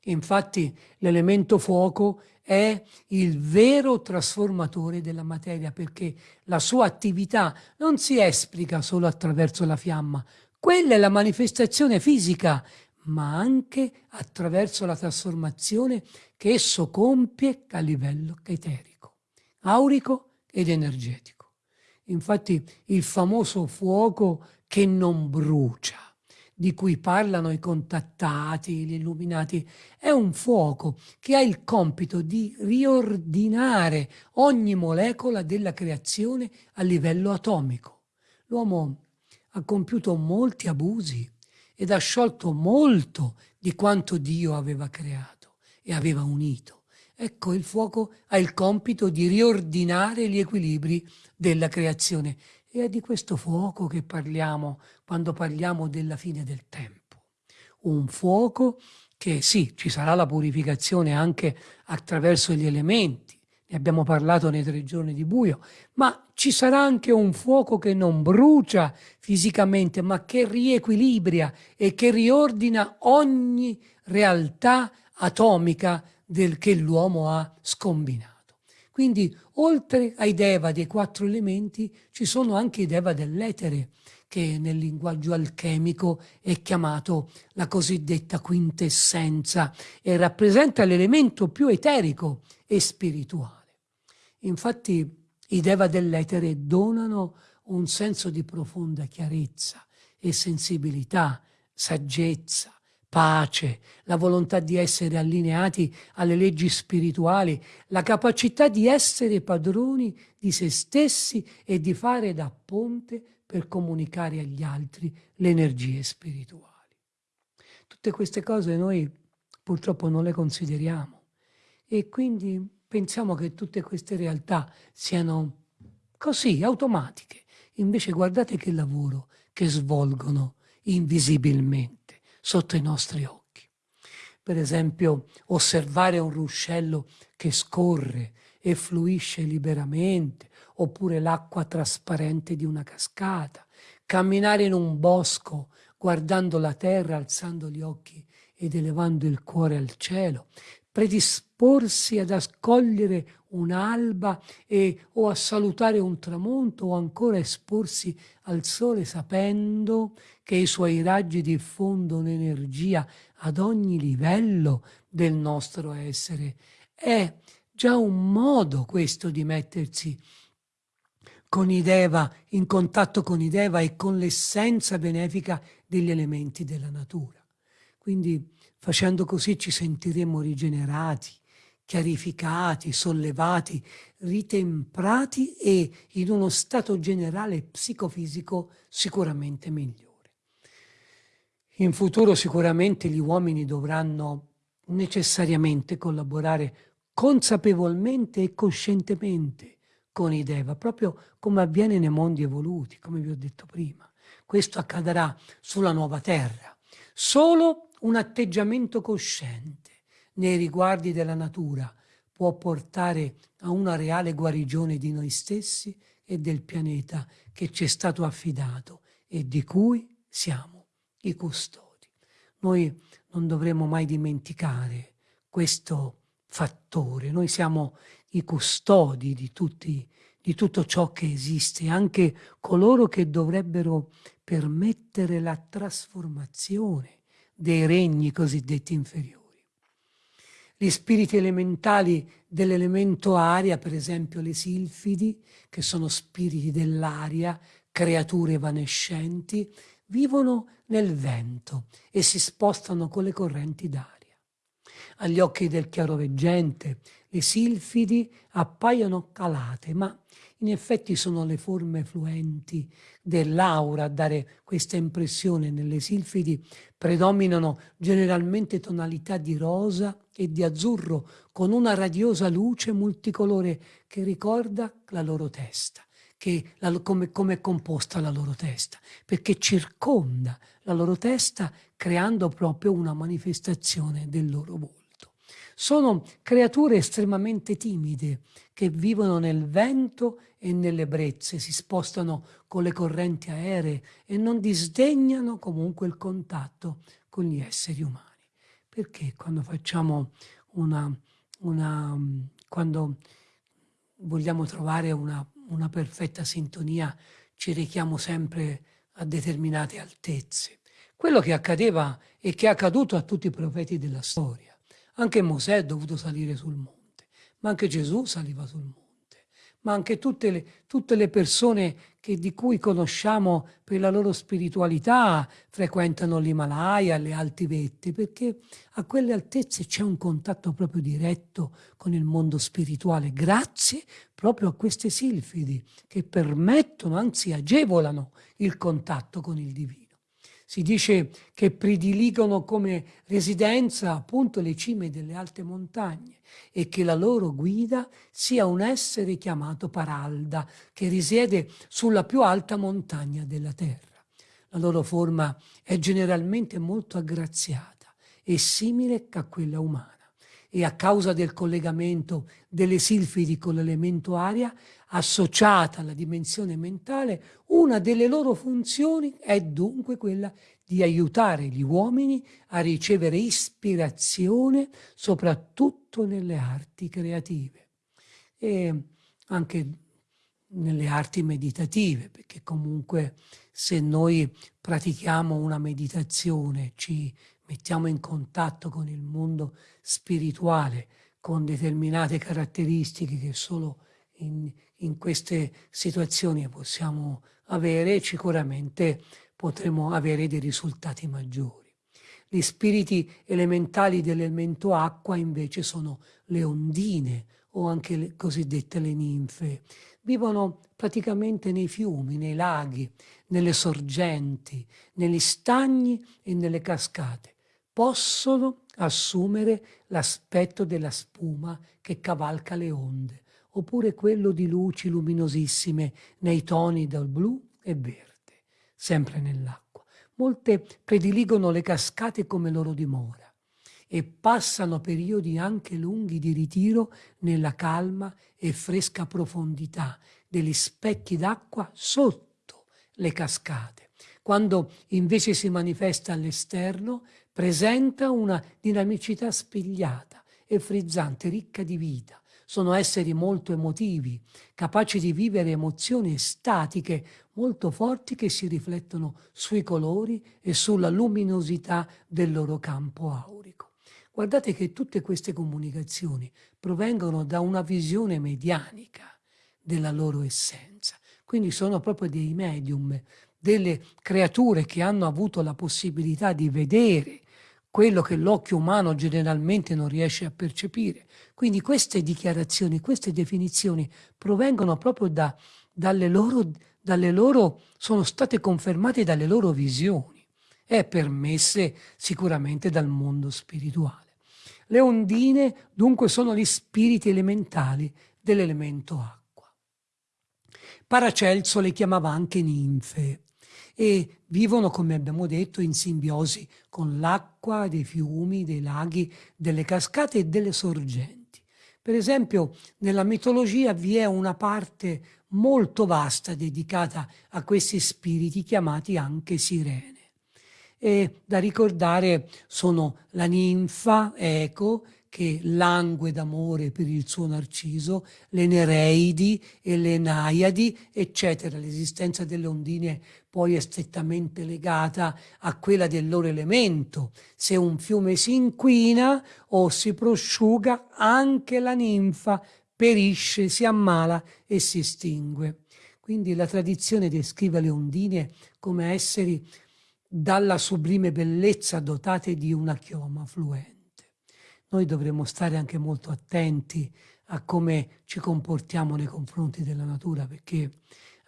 Infatti l'elemento fuoco è il vero trasformatore della materia perché la sua attività non si esplica solo attraverso la fiamma, quella è la manifestazione fisica, ma anche attraverso la trasformazione che esso compie a livello eterico, aurico ed energetico. Infatti il famoso fuoco che non brucia, di cui parlano i contattati, gli illuminati, è un fuoco che ha il compito di riordinare ogni molecola della creazione a livello atomico. L'uomo ha compiuto molti abusi ed ha sciolto molto di quanto Dio aveva creato e aveva unito. Ecco, il fuoco ha il compito di riordinare gli equilibri della creazione è di questo fuoco che parliamo quando parliamo della fine del tempo. Un fuoco che sì, ci sarà la purificazione anche attraverso gli elementi, ne abbiamo parlato nei tre giorni di buio, ma ci sarà anche un fuoco che non brucia fisicamente, ma che riequilibria e che riordina ogni realtà atomica del che l'uomo ha scombinato. Quindi, oltre ai deva dei quattro elementi, ci sono anche i deva dell'etere, che nel linguaggio alchemico è chiamato la cosiddetta quintessenza e rappresenta l'elemento più eterico e spirituale. Infatti i Deva dell'etere donano un senso di profonda chiarezza e sensibilità, saggezza, pace, la volontà di essere allineati alle leggi spirituali, la capacità di essere padroni di se stessi e di fare da ponte per comunicare agli altri le energie spirituali. Tutte queste cose noi purtroppo non le consideriamo e quindi pensiamo che tutte queste realtà siano così, automatiche. Invece guardate che lavoro che svolgono invisibilmente sotto i nostri occhi. Per esempio, osservare un ruscello che scorre e fluisce liberamente, oppure l'acqua trasparente di una cascata, camminare in un bosco guardando la terra, alzando gli occhi ed elevando il cuore al cielo, predisporsi ad accogliere un'alba e, o a salutare un tramonto o ancora esporsi al sole sapendo che i suoi raggi diffondono energia ad ogni livello del nostro essere. È già un modo questo di mettersi con i Deva, in contatto con i Deva e con l'essenza benefica degli elementi della natura. Quindi Facendo così ci sentiremo rigenerati, chiarificati, sollevati, ritemprati e in uno stato generale psicofisico sicuramente migliore. In futuro sicuramente gli uomini dovranno necessariamente collaborare consapevolmente e coscientemente con i Deva, proprio come avviene nei mondi evoluti, come vi ho detto prima. Questo accadrà sulla nuova terra. Solo un atteggiamento cosciente nei riguardi della natura può portare a una reale guarigione di noi stessi e del pianeta che ci è stato affidato e di cui siamo i custodi. Noi non dovremmo mai dimenticare questo fattore, noi siamo i custodi di, tutti, di tutto ciò che esiste, anche coloro che dovrebbero permettere la trasformazione dei regni cosiddetti inferiori. Gli spiriti elementali dell'elemento aria, per esempio le silfidi, che sono spiriti dell'aria, creature evanescenti, vivono nel vento e si spostano con le correnti d'aria. Agli occhi del chiaroveggente le silfidi appaiono calate, ma in effetti sono le forme fluenti dell'aura a dare questa impressione. Nelle silfidi predominano generalmente tonalità di rosa e di azzurro con una radiosa luce multicolore che ricorda la loro testa. La, come, come è composta la loro testa, perché circonda la loro testa creando proprio una manifestazione del loro volto. Sono creature estremamente timide che vivono nel vento e nelle brezze, si spostano con le correnti aeree e non disdegnano comunque il contatto con gli esseri umani. Perché quando facciamo una, una quando vogliamo trovare una, una perfetta sintonia, ci richiamo sempre a determinate altezze. Quello che accadeva e che è accaduto a tutti i profeti della storia anche Mosè è dovuto salire sul monte, ma anche Gesù saliva sul monte, ma anche tutte le, tutte le persone che, di cui conosciamo per la loro spiritualità frequentano l'Himalaya, le alti vette, perché a quelle altezze c'è un contatto proprio diretto con il mondo spirituale, grazie proprio a queste silfidi che permettono, anzi agevolano il contatto con il divino si dice che prediligono come residenza appunto le cime delle alte montagne e che la loro guida sia un essere chiamato Paralda, che risiede sulla più alta montagna della terra. La loro forma è generalmente molto aggraziata e simile a quella umana e a causa del collegamento delle silfidi con l'elemento aria, associata alla dimensione mentale, una delle loro funzioni è dunque quella di aiutare gli uomini a ricevere ispirazione soprattutto nelle arti creative. E anche nelle arti meditative, perché comunque se noi pratichiamo una meditazione, ci mettiamo in contatto con il mondo spirituale, con determinate caratteristiche che solo in, in queste situazioni possiamo avere, sicuramente potremo avere dei risultati maggiori. Gli spiriti elementali dell'elemento acqua invece sono le ondine o anche le cosiddette le ninfe. Vivono praticamente nei fiumi, nei laghi, nelle sorgenti, negli stagni e nelle cascate. Possono assumere l'aspetto della spuma che cavalca le onde oppure quello di luci luminosissime nei toni dal blu e verde, sempre nell'acqua. Molte prediligono le cascate come loro dimora e passano periodi anche lunghi di ritiro nella calma e fresca profondità degli specchi d'acqua sotto le cascate. Quando invece si manifesta all'esterno, presenta una dinamicità spigliata e frizzante, ricca di vita, sono esseri molto emotivi, capaci di vivere emozioni statiche molto forti che si riflettono sui colori e sulla luminosità del loro campo aurico. Guardate che tutte queste comunicazioni provengono da una visione medianica della loro essenza, quindi sono proprio dei medium, delle creature che hanno avuto la possibilità di vedere quello che l'occhio umano generalmente non riesce a percepire. Quindi queste dichiarazioni, queste definizioni provengono proprio da, dalle, loro, dalle loro, sono state confermate dalle loro visioni e permesse sicuramente dal mondo spirituale. Le ondine dunque sono gli spiriti elementali dell'elemento acqua. Paracelso le chiamava anche ninfe e vivono, come abbiamo detto, in simbiosi con l'acqua dei fiumi, dei laghi, delle cascate e delle sorgenti Per esempio, nella mitologia vi è una parte molto vasta dedicata a questi spiriti chiamati anche sirene. E da ricordare sono la ninfa Eco, che langue d'amore per il suo Narciso, le Nereidi e le Naiadi, eccetera. L'esistenza delle ondine poi è strettamente legata a quella del loro elemento. Se un fiume si inquina o si prosciuga, anche la ninfa perisce, si ammala e si estingue. Quindi la tradizione descrive le ondine come esseri dalla sublime bellezza dotate di una chioma fluente noi dovremmo stare anche molto attenti a come ci comportiamo nei confronti della natura, perché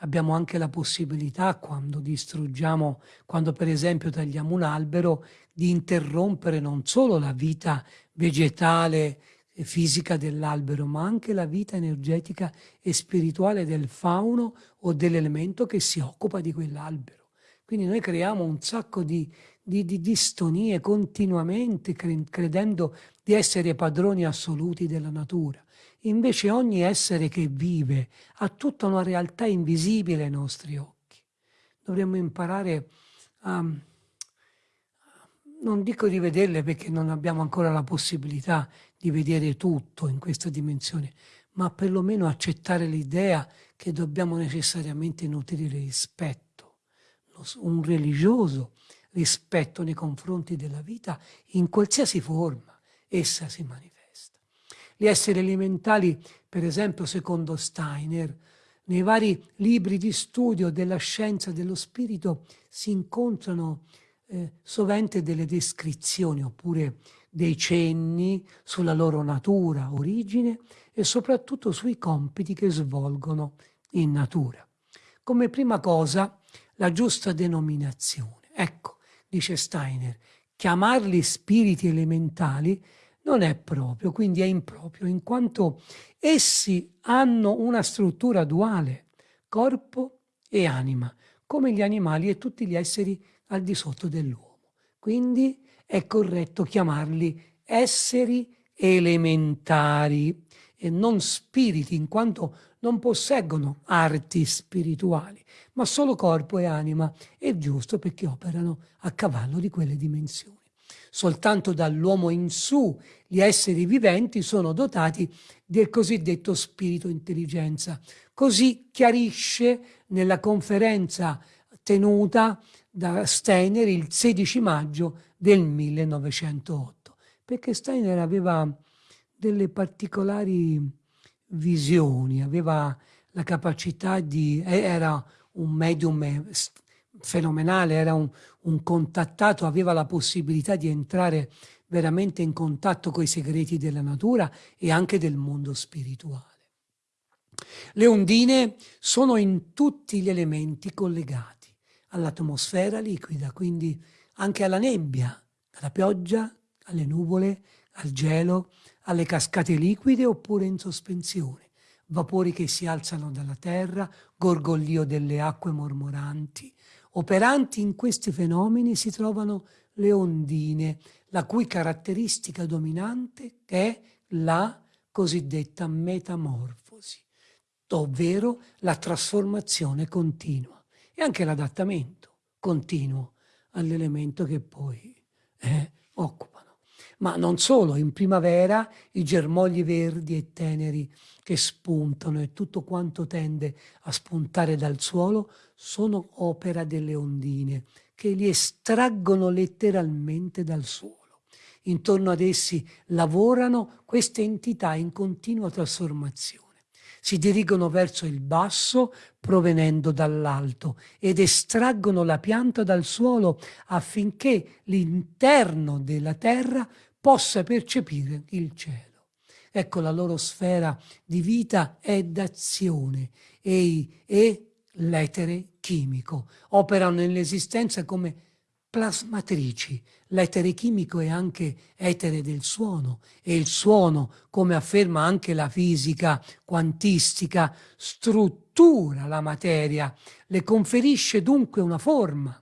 abbiamo anche la possibilità, quando distruggiamo, quando per esempio tagliamo un albero, di interrompere non solo la vita vegetale e fisica dell'albero, ma anche la vita energetica e spirituale del fauno o dell'elemento che si occupa di quell'albero. Quindi noi creiamo un sacco di, di, di distonie continuamente, credendo di essere padroni assoluti della natura. Invece ogni essere che vive ha tutta una realtà invisibile ai nostri occhi. Dovremmo imparare a, non dico di vederle perché non abbiamo ancora la possibilità di vedere tutto in questa dimensione, ma perlomeno accettare l'idea che dobbiamo necessariamente nutrire rispetto. Un religioso rispetto nei confronti della vita in qualsiasi forma essa si manifesta. Gli esseri elementali, per esempio, secondo Steiner, nei vari libri di studio della scienza dello spirito si incontrano eh, sovente delle descrizioni oppure dei cenni sulla loro natura, origine e soprattutto sui compiti che svolgono in natura. Come prima cosa, la giusta denominazione. Ecco, dice Steiner, chiamarli spiriti elementali non è proprio, quindi è improprio, in quanto essi hanno una struttura duale, corpo e anima, come gli animali e tutti gli esseri al di sotto dell'uomo. Quindi è corretto chiamarli esseri elementari e non spiriti, in quanto non posseggono arti spirituali, ma solo corpo e anima. È giusto perché operano a cavallo di quelle dimensioni. Soltanto dall'uomo in su gli esseri viventi sono dotati del cosiddetto spirito intelligenza. Così chiarisce nella conferenza tenuta da Steiner il 16 maggio del 1908, perché Steiner aveva delle particolari visioni, aveva la capacità di, era un medium fenomenale, era un, un contattato, aveva la possibilità di entrare veramente in contatto con i segreti della natura e anche del mondo spirituale. Le ondine sono in tutti gli elementi collegati all'atmosfera liquida, quindi anche alla nebbia, dalla pioggia alle nuvole, al gelo, alle cascate liquide oppure in sospensione, vapori che si alzano dalla terra, gorgoglio delle acque mormoranti, Operanti in questi fenomeni si trovano le ondine, la cui caratteristica dominante è la cosiddetta metamorfosi, ovvero la trasformazione continua e anche l'adattamento continuo all'elemento che poi eh, occupano. Ma non solo, in primavera i germogli verdi e teneri che spuntano e tutto quanto tende a spuntare dal suolo sono opera delle ondine che li estraggono letteralmente dal suolo. Intorno ad essi lavorano queste entità in continua trasformazione. Si dirigono verso il basso provenendo dall'alto ed estraggono la pianta dal suolo affinché l'interno della terra possa percepire il cielo. Ecco, la loro sfera di vita è d'azione e, e l'etere chimico. Operano nell'esistenza come plasmatrici. L'etere chimico è anche etere del suono e il suono, come afferma anche la fisica quantistica, struttura la materia, le conferisce dunque una forma.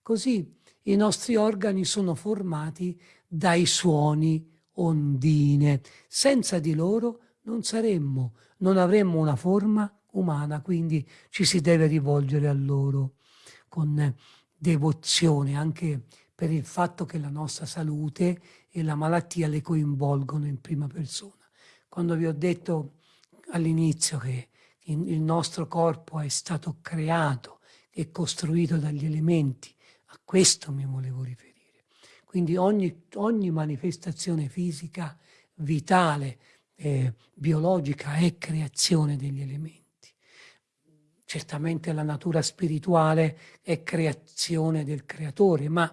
Così i nostri organi sono formati dai suoni ondine. Senza di loro non saremmo, non avremmo una forma umana, quindi ci si deve rivolgere a loro con devozione, anche per il fatto che la nostra salute e la malattia le coinvolgono in prima persona. Quando vi ho detto all'inizio che il nostro corpo è stato creato e costruito dagli elementi, a questo mi volevo riferire. Quindi ogni, ogni manifestazione fisica, vitale, eh, biologica è creazione degli elementi. Certamente la natura spirituale è creazione del creatore, ma,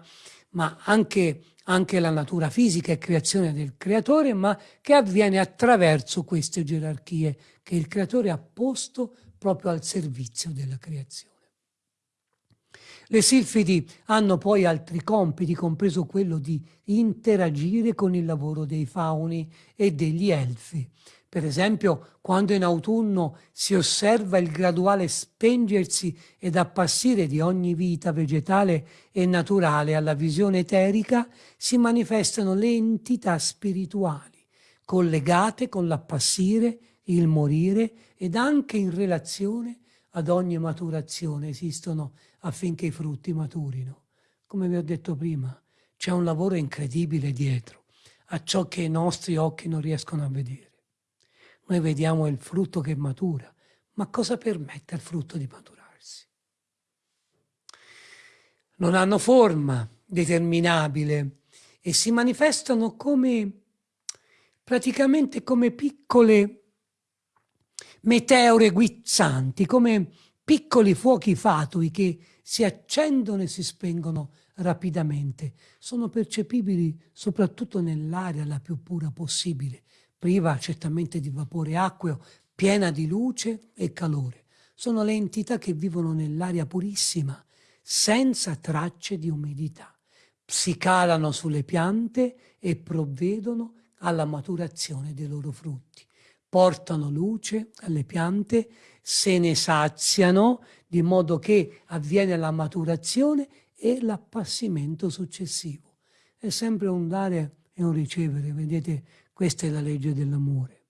ma anche, anche la natura fisica è creazione del creatore, ma che avviene attraverso queste gerarchie che il creatore ha posto proprio al servizio della creazione. Le silfidi hanno poi altri compiti, compreso quello di interagire con il lavoro dei fauni e degli elfi, per esempio, quando in autunno si osserva il graduale spengersi ed appassire di ogni vita vegetale e naturale alla visione eterica, si manifestano le entità spirituali, collegate con l'appassire, il morire ed anche in relazione ad ogni maturazione. Esistono affinché i frutti maturino. Come vi ho detto prima, c'è un lavoro incredibile dietro a ciò che i nostri occhi non riescono a vedere. Noi vediamo il frutto che matura, ma cosa permette al frutto di maturarsi? Non hanno forma determinabile e si manifestano come praticamente come piccole meteore guizzanti, come piccoli fuochi fatui che si accendono e si spengono rapidamente. Sono percepibili soprattutto nell'aria la più pura possibile, priva certamente di vapore acqueo, piena di luce e calore. Sono le entità che vivono nell'aria purissima, senza tracce di umidità. Si calano sulle piante e provvedono alla maturazione dei loro frutti. Portano luce alle piante, se ne saziano, di modo che avviene la maturazione e l'appassimento successivo. È sempre un dare e un ricevere, vedete questa è la legge dell'amore.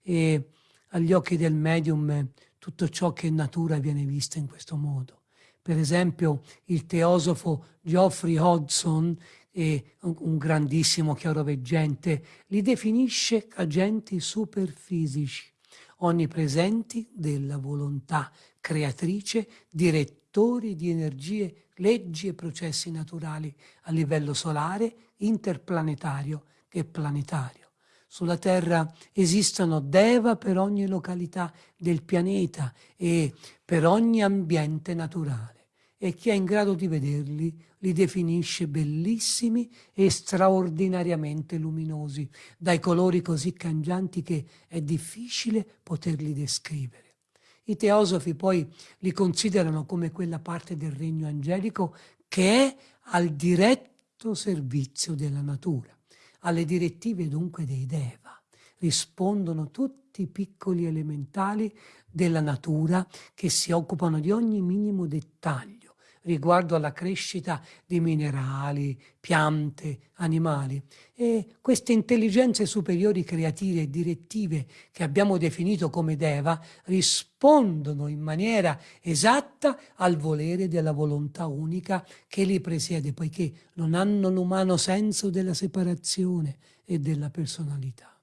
E agli occhi del medium tutto ciò che è natura viene visto in questo modo. Per esempio il teosofo Geoffrey Hodgson, un grandissimo chiaroveggente, li definisce agenti superfisici, onnipresenti della volontà creatrice, direttori di energie, leggi e processi naturali a livello solare, interplanetario e planetario. Sulla Terra esistono Deva per ogni località del pianeta e per ogni ambiente naturale e chi è in grado di vederli li definisce bellissimi e straordinariamente luminosi, dai colori così cangianti che è difficile poterli descrivere. I teosofi poi li considerano come quella parte del regno angelico che è al diretto servizio della natura. Alle direttive dunque dei Deva rispondono tutti i piccoli elementali della natura che si occupano di ogni minimo dettaglio riguardo alla crescita di minerali, piante, animali. E queste intelligenze superiori creative e direttive che abbiamo definito come Deva rispondono in maniera esatta al volere della volontà unica che li presiede, poiché non hanno l'umano senso della separazione e della personalità.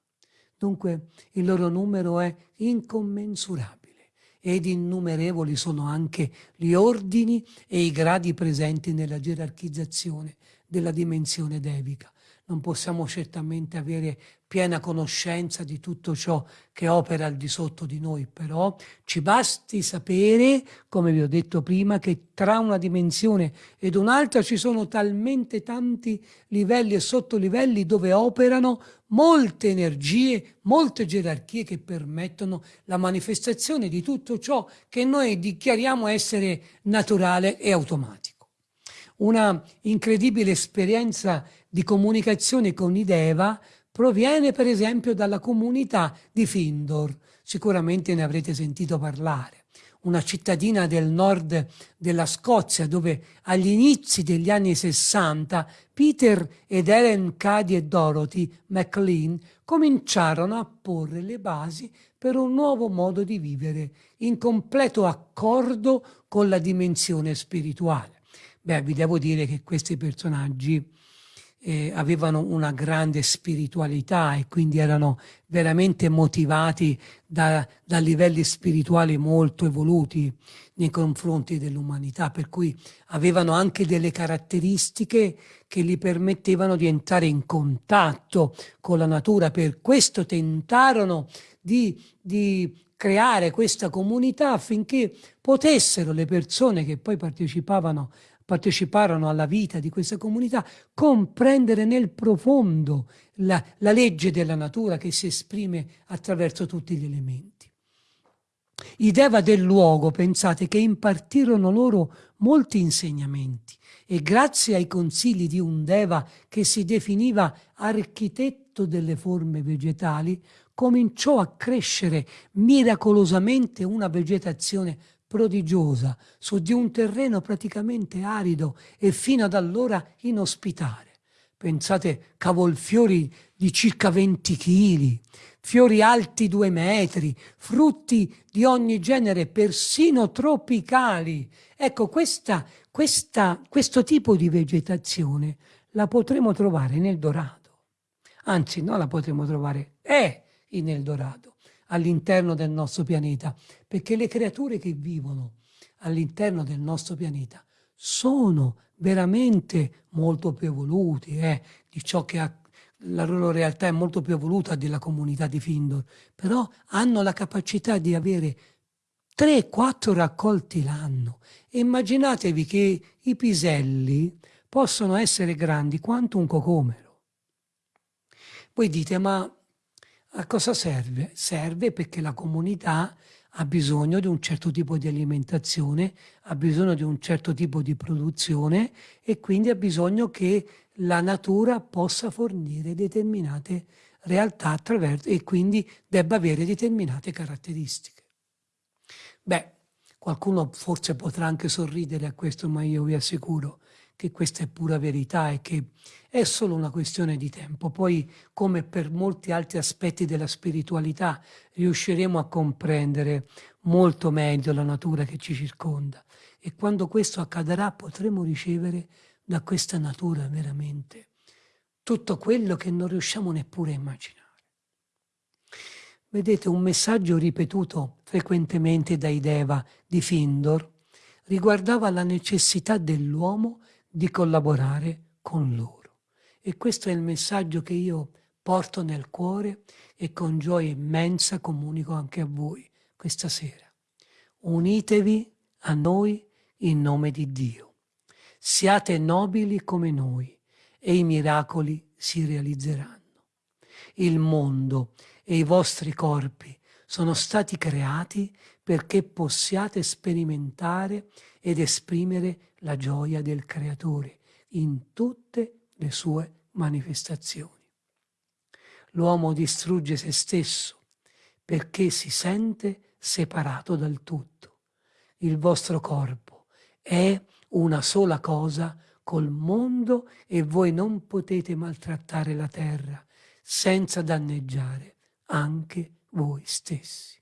Dunque il loro numero è incommensurabile ed innumerevoli sono anche gli ordini e i gradi presenti nella gerarchizzazione della dimensione devica. Non possiamo certamente avere piena conoscenza di tutto ciò che opera al di sotto di noi, però ci basti sapere, come vi ho detto prima, che tra una dimensione ed un'altra ci sono talmente tanti livelli e sottolivelli dove operano molte energie, molte gerarchie che permettono la manifestazione di tutto ciò che noi dichiariamo essere naturale e automatico. Una incredibile esperienza di comunicazione con i Deva proviene per esempio dalla comunità di Findor, sicuramente ne avrete sentito parlare, una cittadina del nord della Scozia, dove agli inizi degli anni 60 Peter ed Ellen Cady e Dorothy McLean cominciarono a porre le basi per un nuovo modo di vivere in completo accordo con la dimensione spirituale. Beh, vi devo dire che questi personaggi eh, avevano una grande spiritualità e quindi erano veramente motivati da, da livelli spirituali molto evoluti nei confronti dell'umanità, per cui avevano anche delle caratteristiche che gli permettevano di entrare in contatto con la natura. Per questo tentarono di, di creare questa comunità affinché potessero le persone che poi partecipavano parteciparono alla vita di questa comunità, comprendere nel profondo la, la legge della natura che si esprime attraverso tutti gli elementi. I Deva del luogo, pensate, che impartirono loro molti insegnamenti e grazie ai consigli di un Deva che si definiva architetto delle forme vegetali, cominciò a crescere miracolosamente una vegetazione prodigiosa su di un terreno praticamente arido e fino ad allora inospitale. Pensate cavolfiori di circa 20 kg, fiori alti due metri, frutti di ogni genere, persino tropicali. Ecco, questa, questa, questo tipo di vegetazione la potremo trovare nel Dorado. Anzi, non la potremo trovare, è in Eldorado all'interno del nostro pianeta, perché le creature che vivono all'interno del nostro pianeta sono veramente molto più evoluti eh, di ciò che ha la loro realtà è molto più evoluta della comunità di Findor, però hanno la capacità di avere 3-4 raccolti l'anno. Immaginatevi che i piselli possono essere grandi quanto un cocomero. Voi dite, ma a cosa serve? Serve perché la comunità ha bisogno di un certo tipo di alimentazione, ha bisogno di un certo tipo di produzione e quindi ha bisogno che la natura possa fornire determinate realtà attraverso e quindi debba avere determinate caratteristiche. Beh, qualcuno forse potrà anche sorridere a questo, ma io vi assicuro che questa è pura verità e che è solo una questione di tempo. Poi, come per molti altri aspetti della spiritualità, riusciremo a comprendere molto meglio la natura che ci circonda. E quando questo accadrà potremo ricevere da questa natura veramente tutto quello che non riusciamo neppure a immaginare. Vedete, un messaggio ripetuto frequentemente dai Deva di Findor riguardava la necessità dell'uomo di collaborare con loro. E questo è il messaggio che io porto nel cuore e con gioia immensa comunico anche a voi questa sera. Unitevi a noi in nome di Dio. Siate nobili come noi e i miracoli si realizzeranno. Il mondo e i vostri corpi sono stati creati perché possiate sperimentare ed esprimere la gioia del Creatore in tutte le sue manifestazioni. L'uomo distrugge se stesso perché si sente separato dal tutto. Il vostro corpo è una sola cosa col mondo e voi non potete maltrattare la terra senza danneggiare anche voi stessi.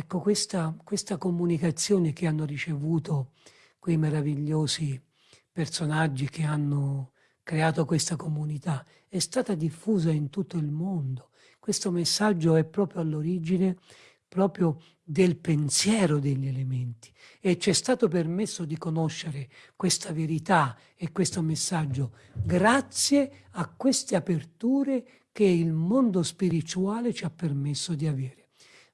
Ecco, questa, questa comunicazione che hanno ricevuto quei meravigliosi personaggi che hanno creato questa comunità è stata diffusa in tutto il mondo. Questo messaggio è proprio all'origine proprio del pensiero degli elementi e ci è stato permesso di conoscere questa verità e questo messaggio grazie a queste aperture che il mondo spirituale ci ha permesso di avere.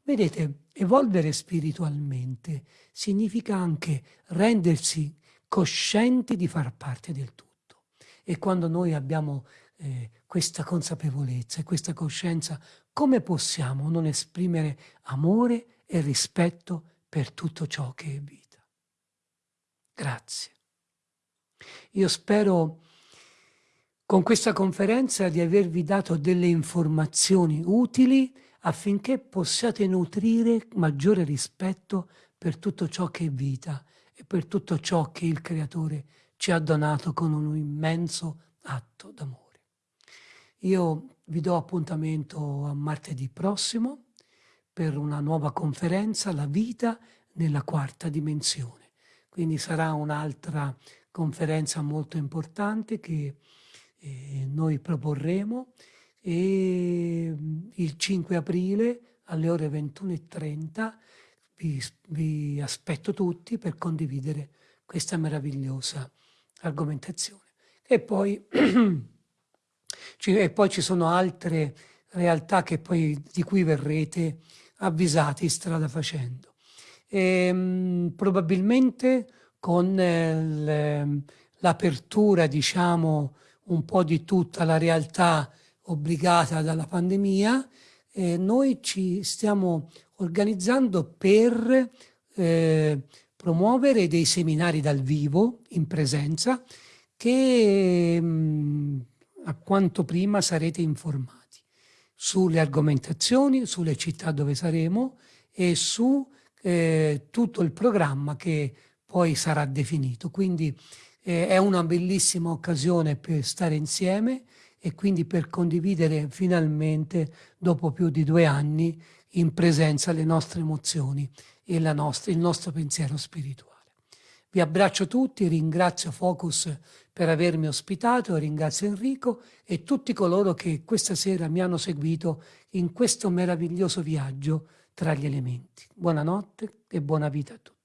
Vedete, evolvere spiritualmente significa anche rendersi coscienti di far parte del tutto. E quando noi abbiamo eh, questa consapevolezza e questa coscienza, come possiamo non esprimere amore e rispetto per tutto ciò che è vita? Grazie. Io spero con questa conferenza di avervi dato delle informazioni utili affinché possiate nutrire maggiore rispetto per tutto ciò che è vita e per tutto ciò che il Creatore ci ha donato con un immenso atto d'amore. Io vi do appuntamento a martedì prossimo per una nuova conferenza, La vita nella quarta dimensione. Quindi sarà un'altra conferenza molto importante che eh, noi proporremo e mm, il 5 aprile alle ore 21.30 vi, vi aspetto tutti per condividere questa meravigliosa argomentazione. E poi, e poi ci sono altre realtà poi, di cui verrete avvisati strada facendo. E, ehm, probabilmente con eh, l'apertura, diciamo, un po' di tutta la realtà obbligata dalla pandemia, eh, noi ci stiamo organizzando per eh, promuovere dei seminari dal vivo, in presenza, che mh, mm, a quanto prima sarete informati sulle argomentazioni, sulle città dove saremo e su eh, tutto il programma che poi sarà definito. Quindi eh, è una bellissima occasione per stare insieme e quindi per condividere finalmente, dopo più di due anni, in presenza le nostre emozioni e nostra, il nostro pensiero spirituale. Vi abbraccio tutti, ringrazio Focus per avermi ospitato, ringrazio Enrico e tutti coloro che questa sera mi hanno seguito in questo meraviglioso viaggio tra gli elementi. Buonanotte e buona vita a tutti.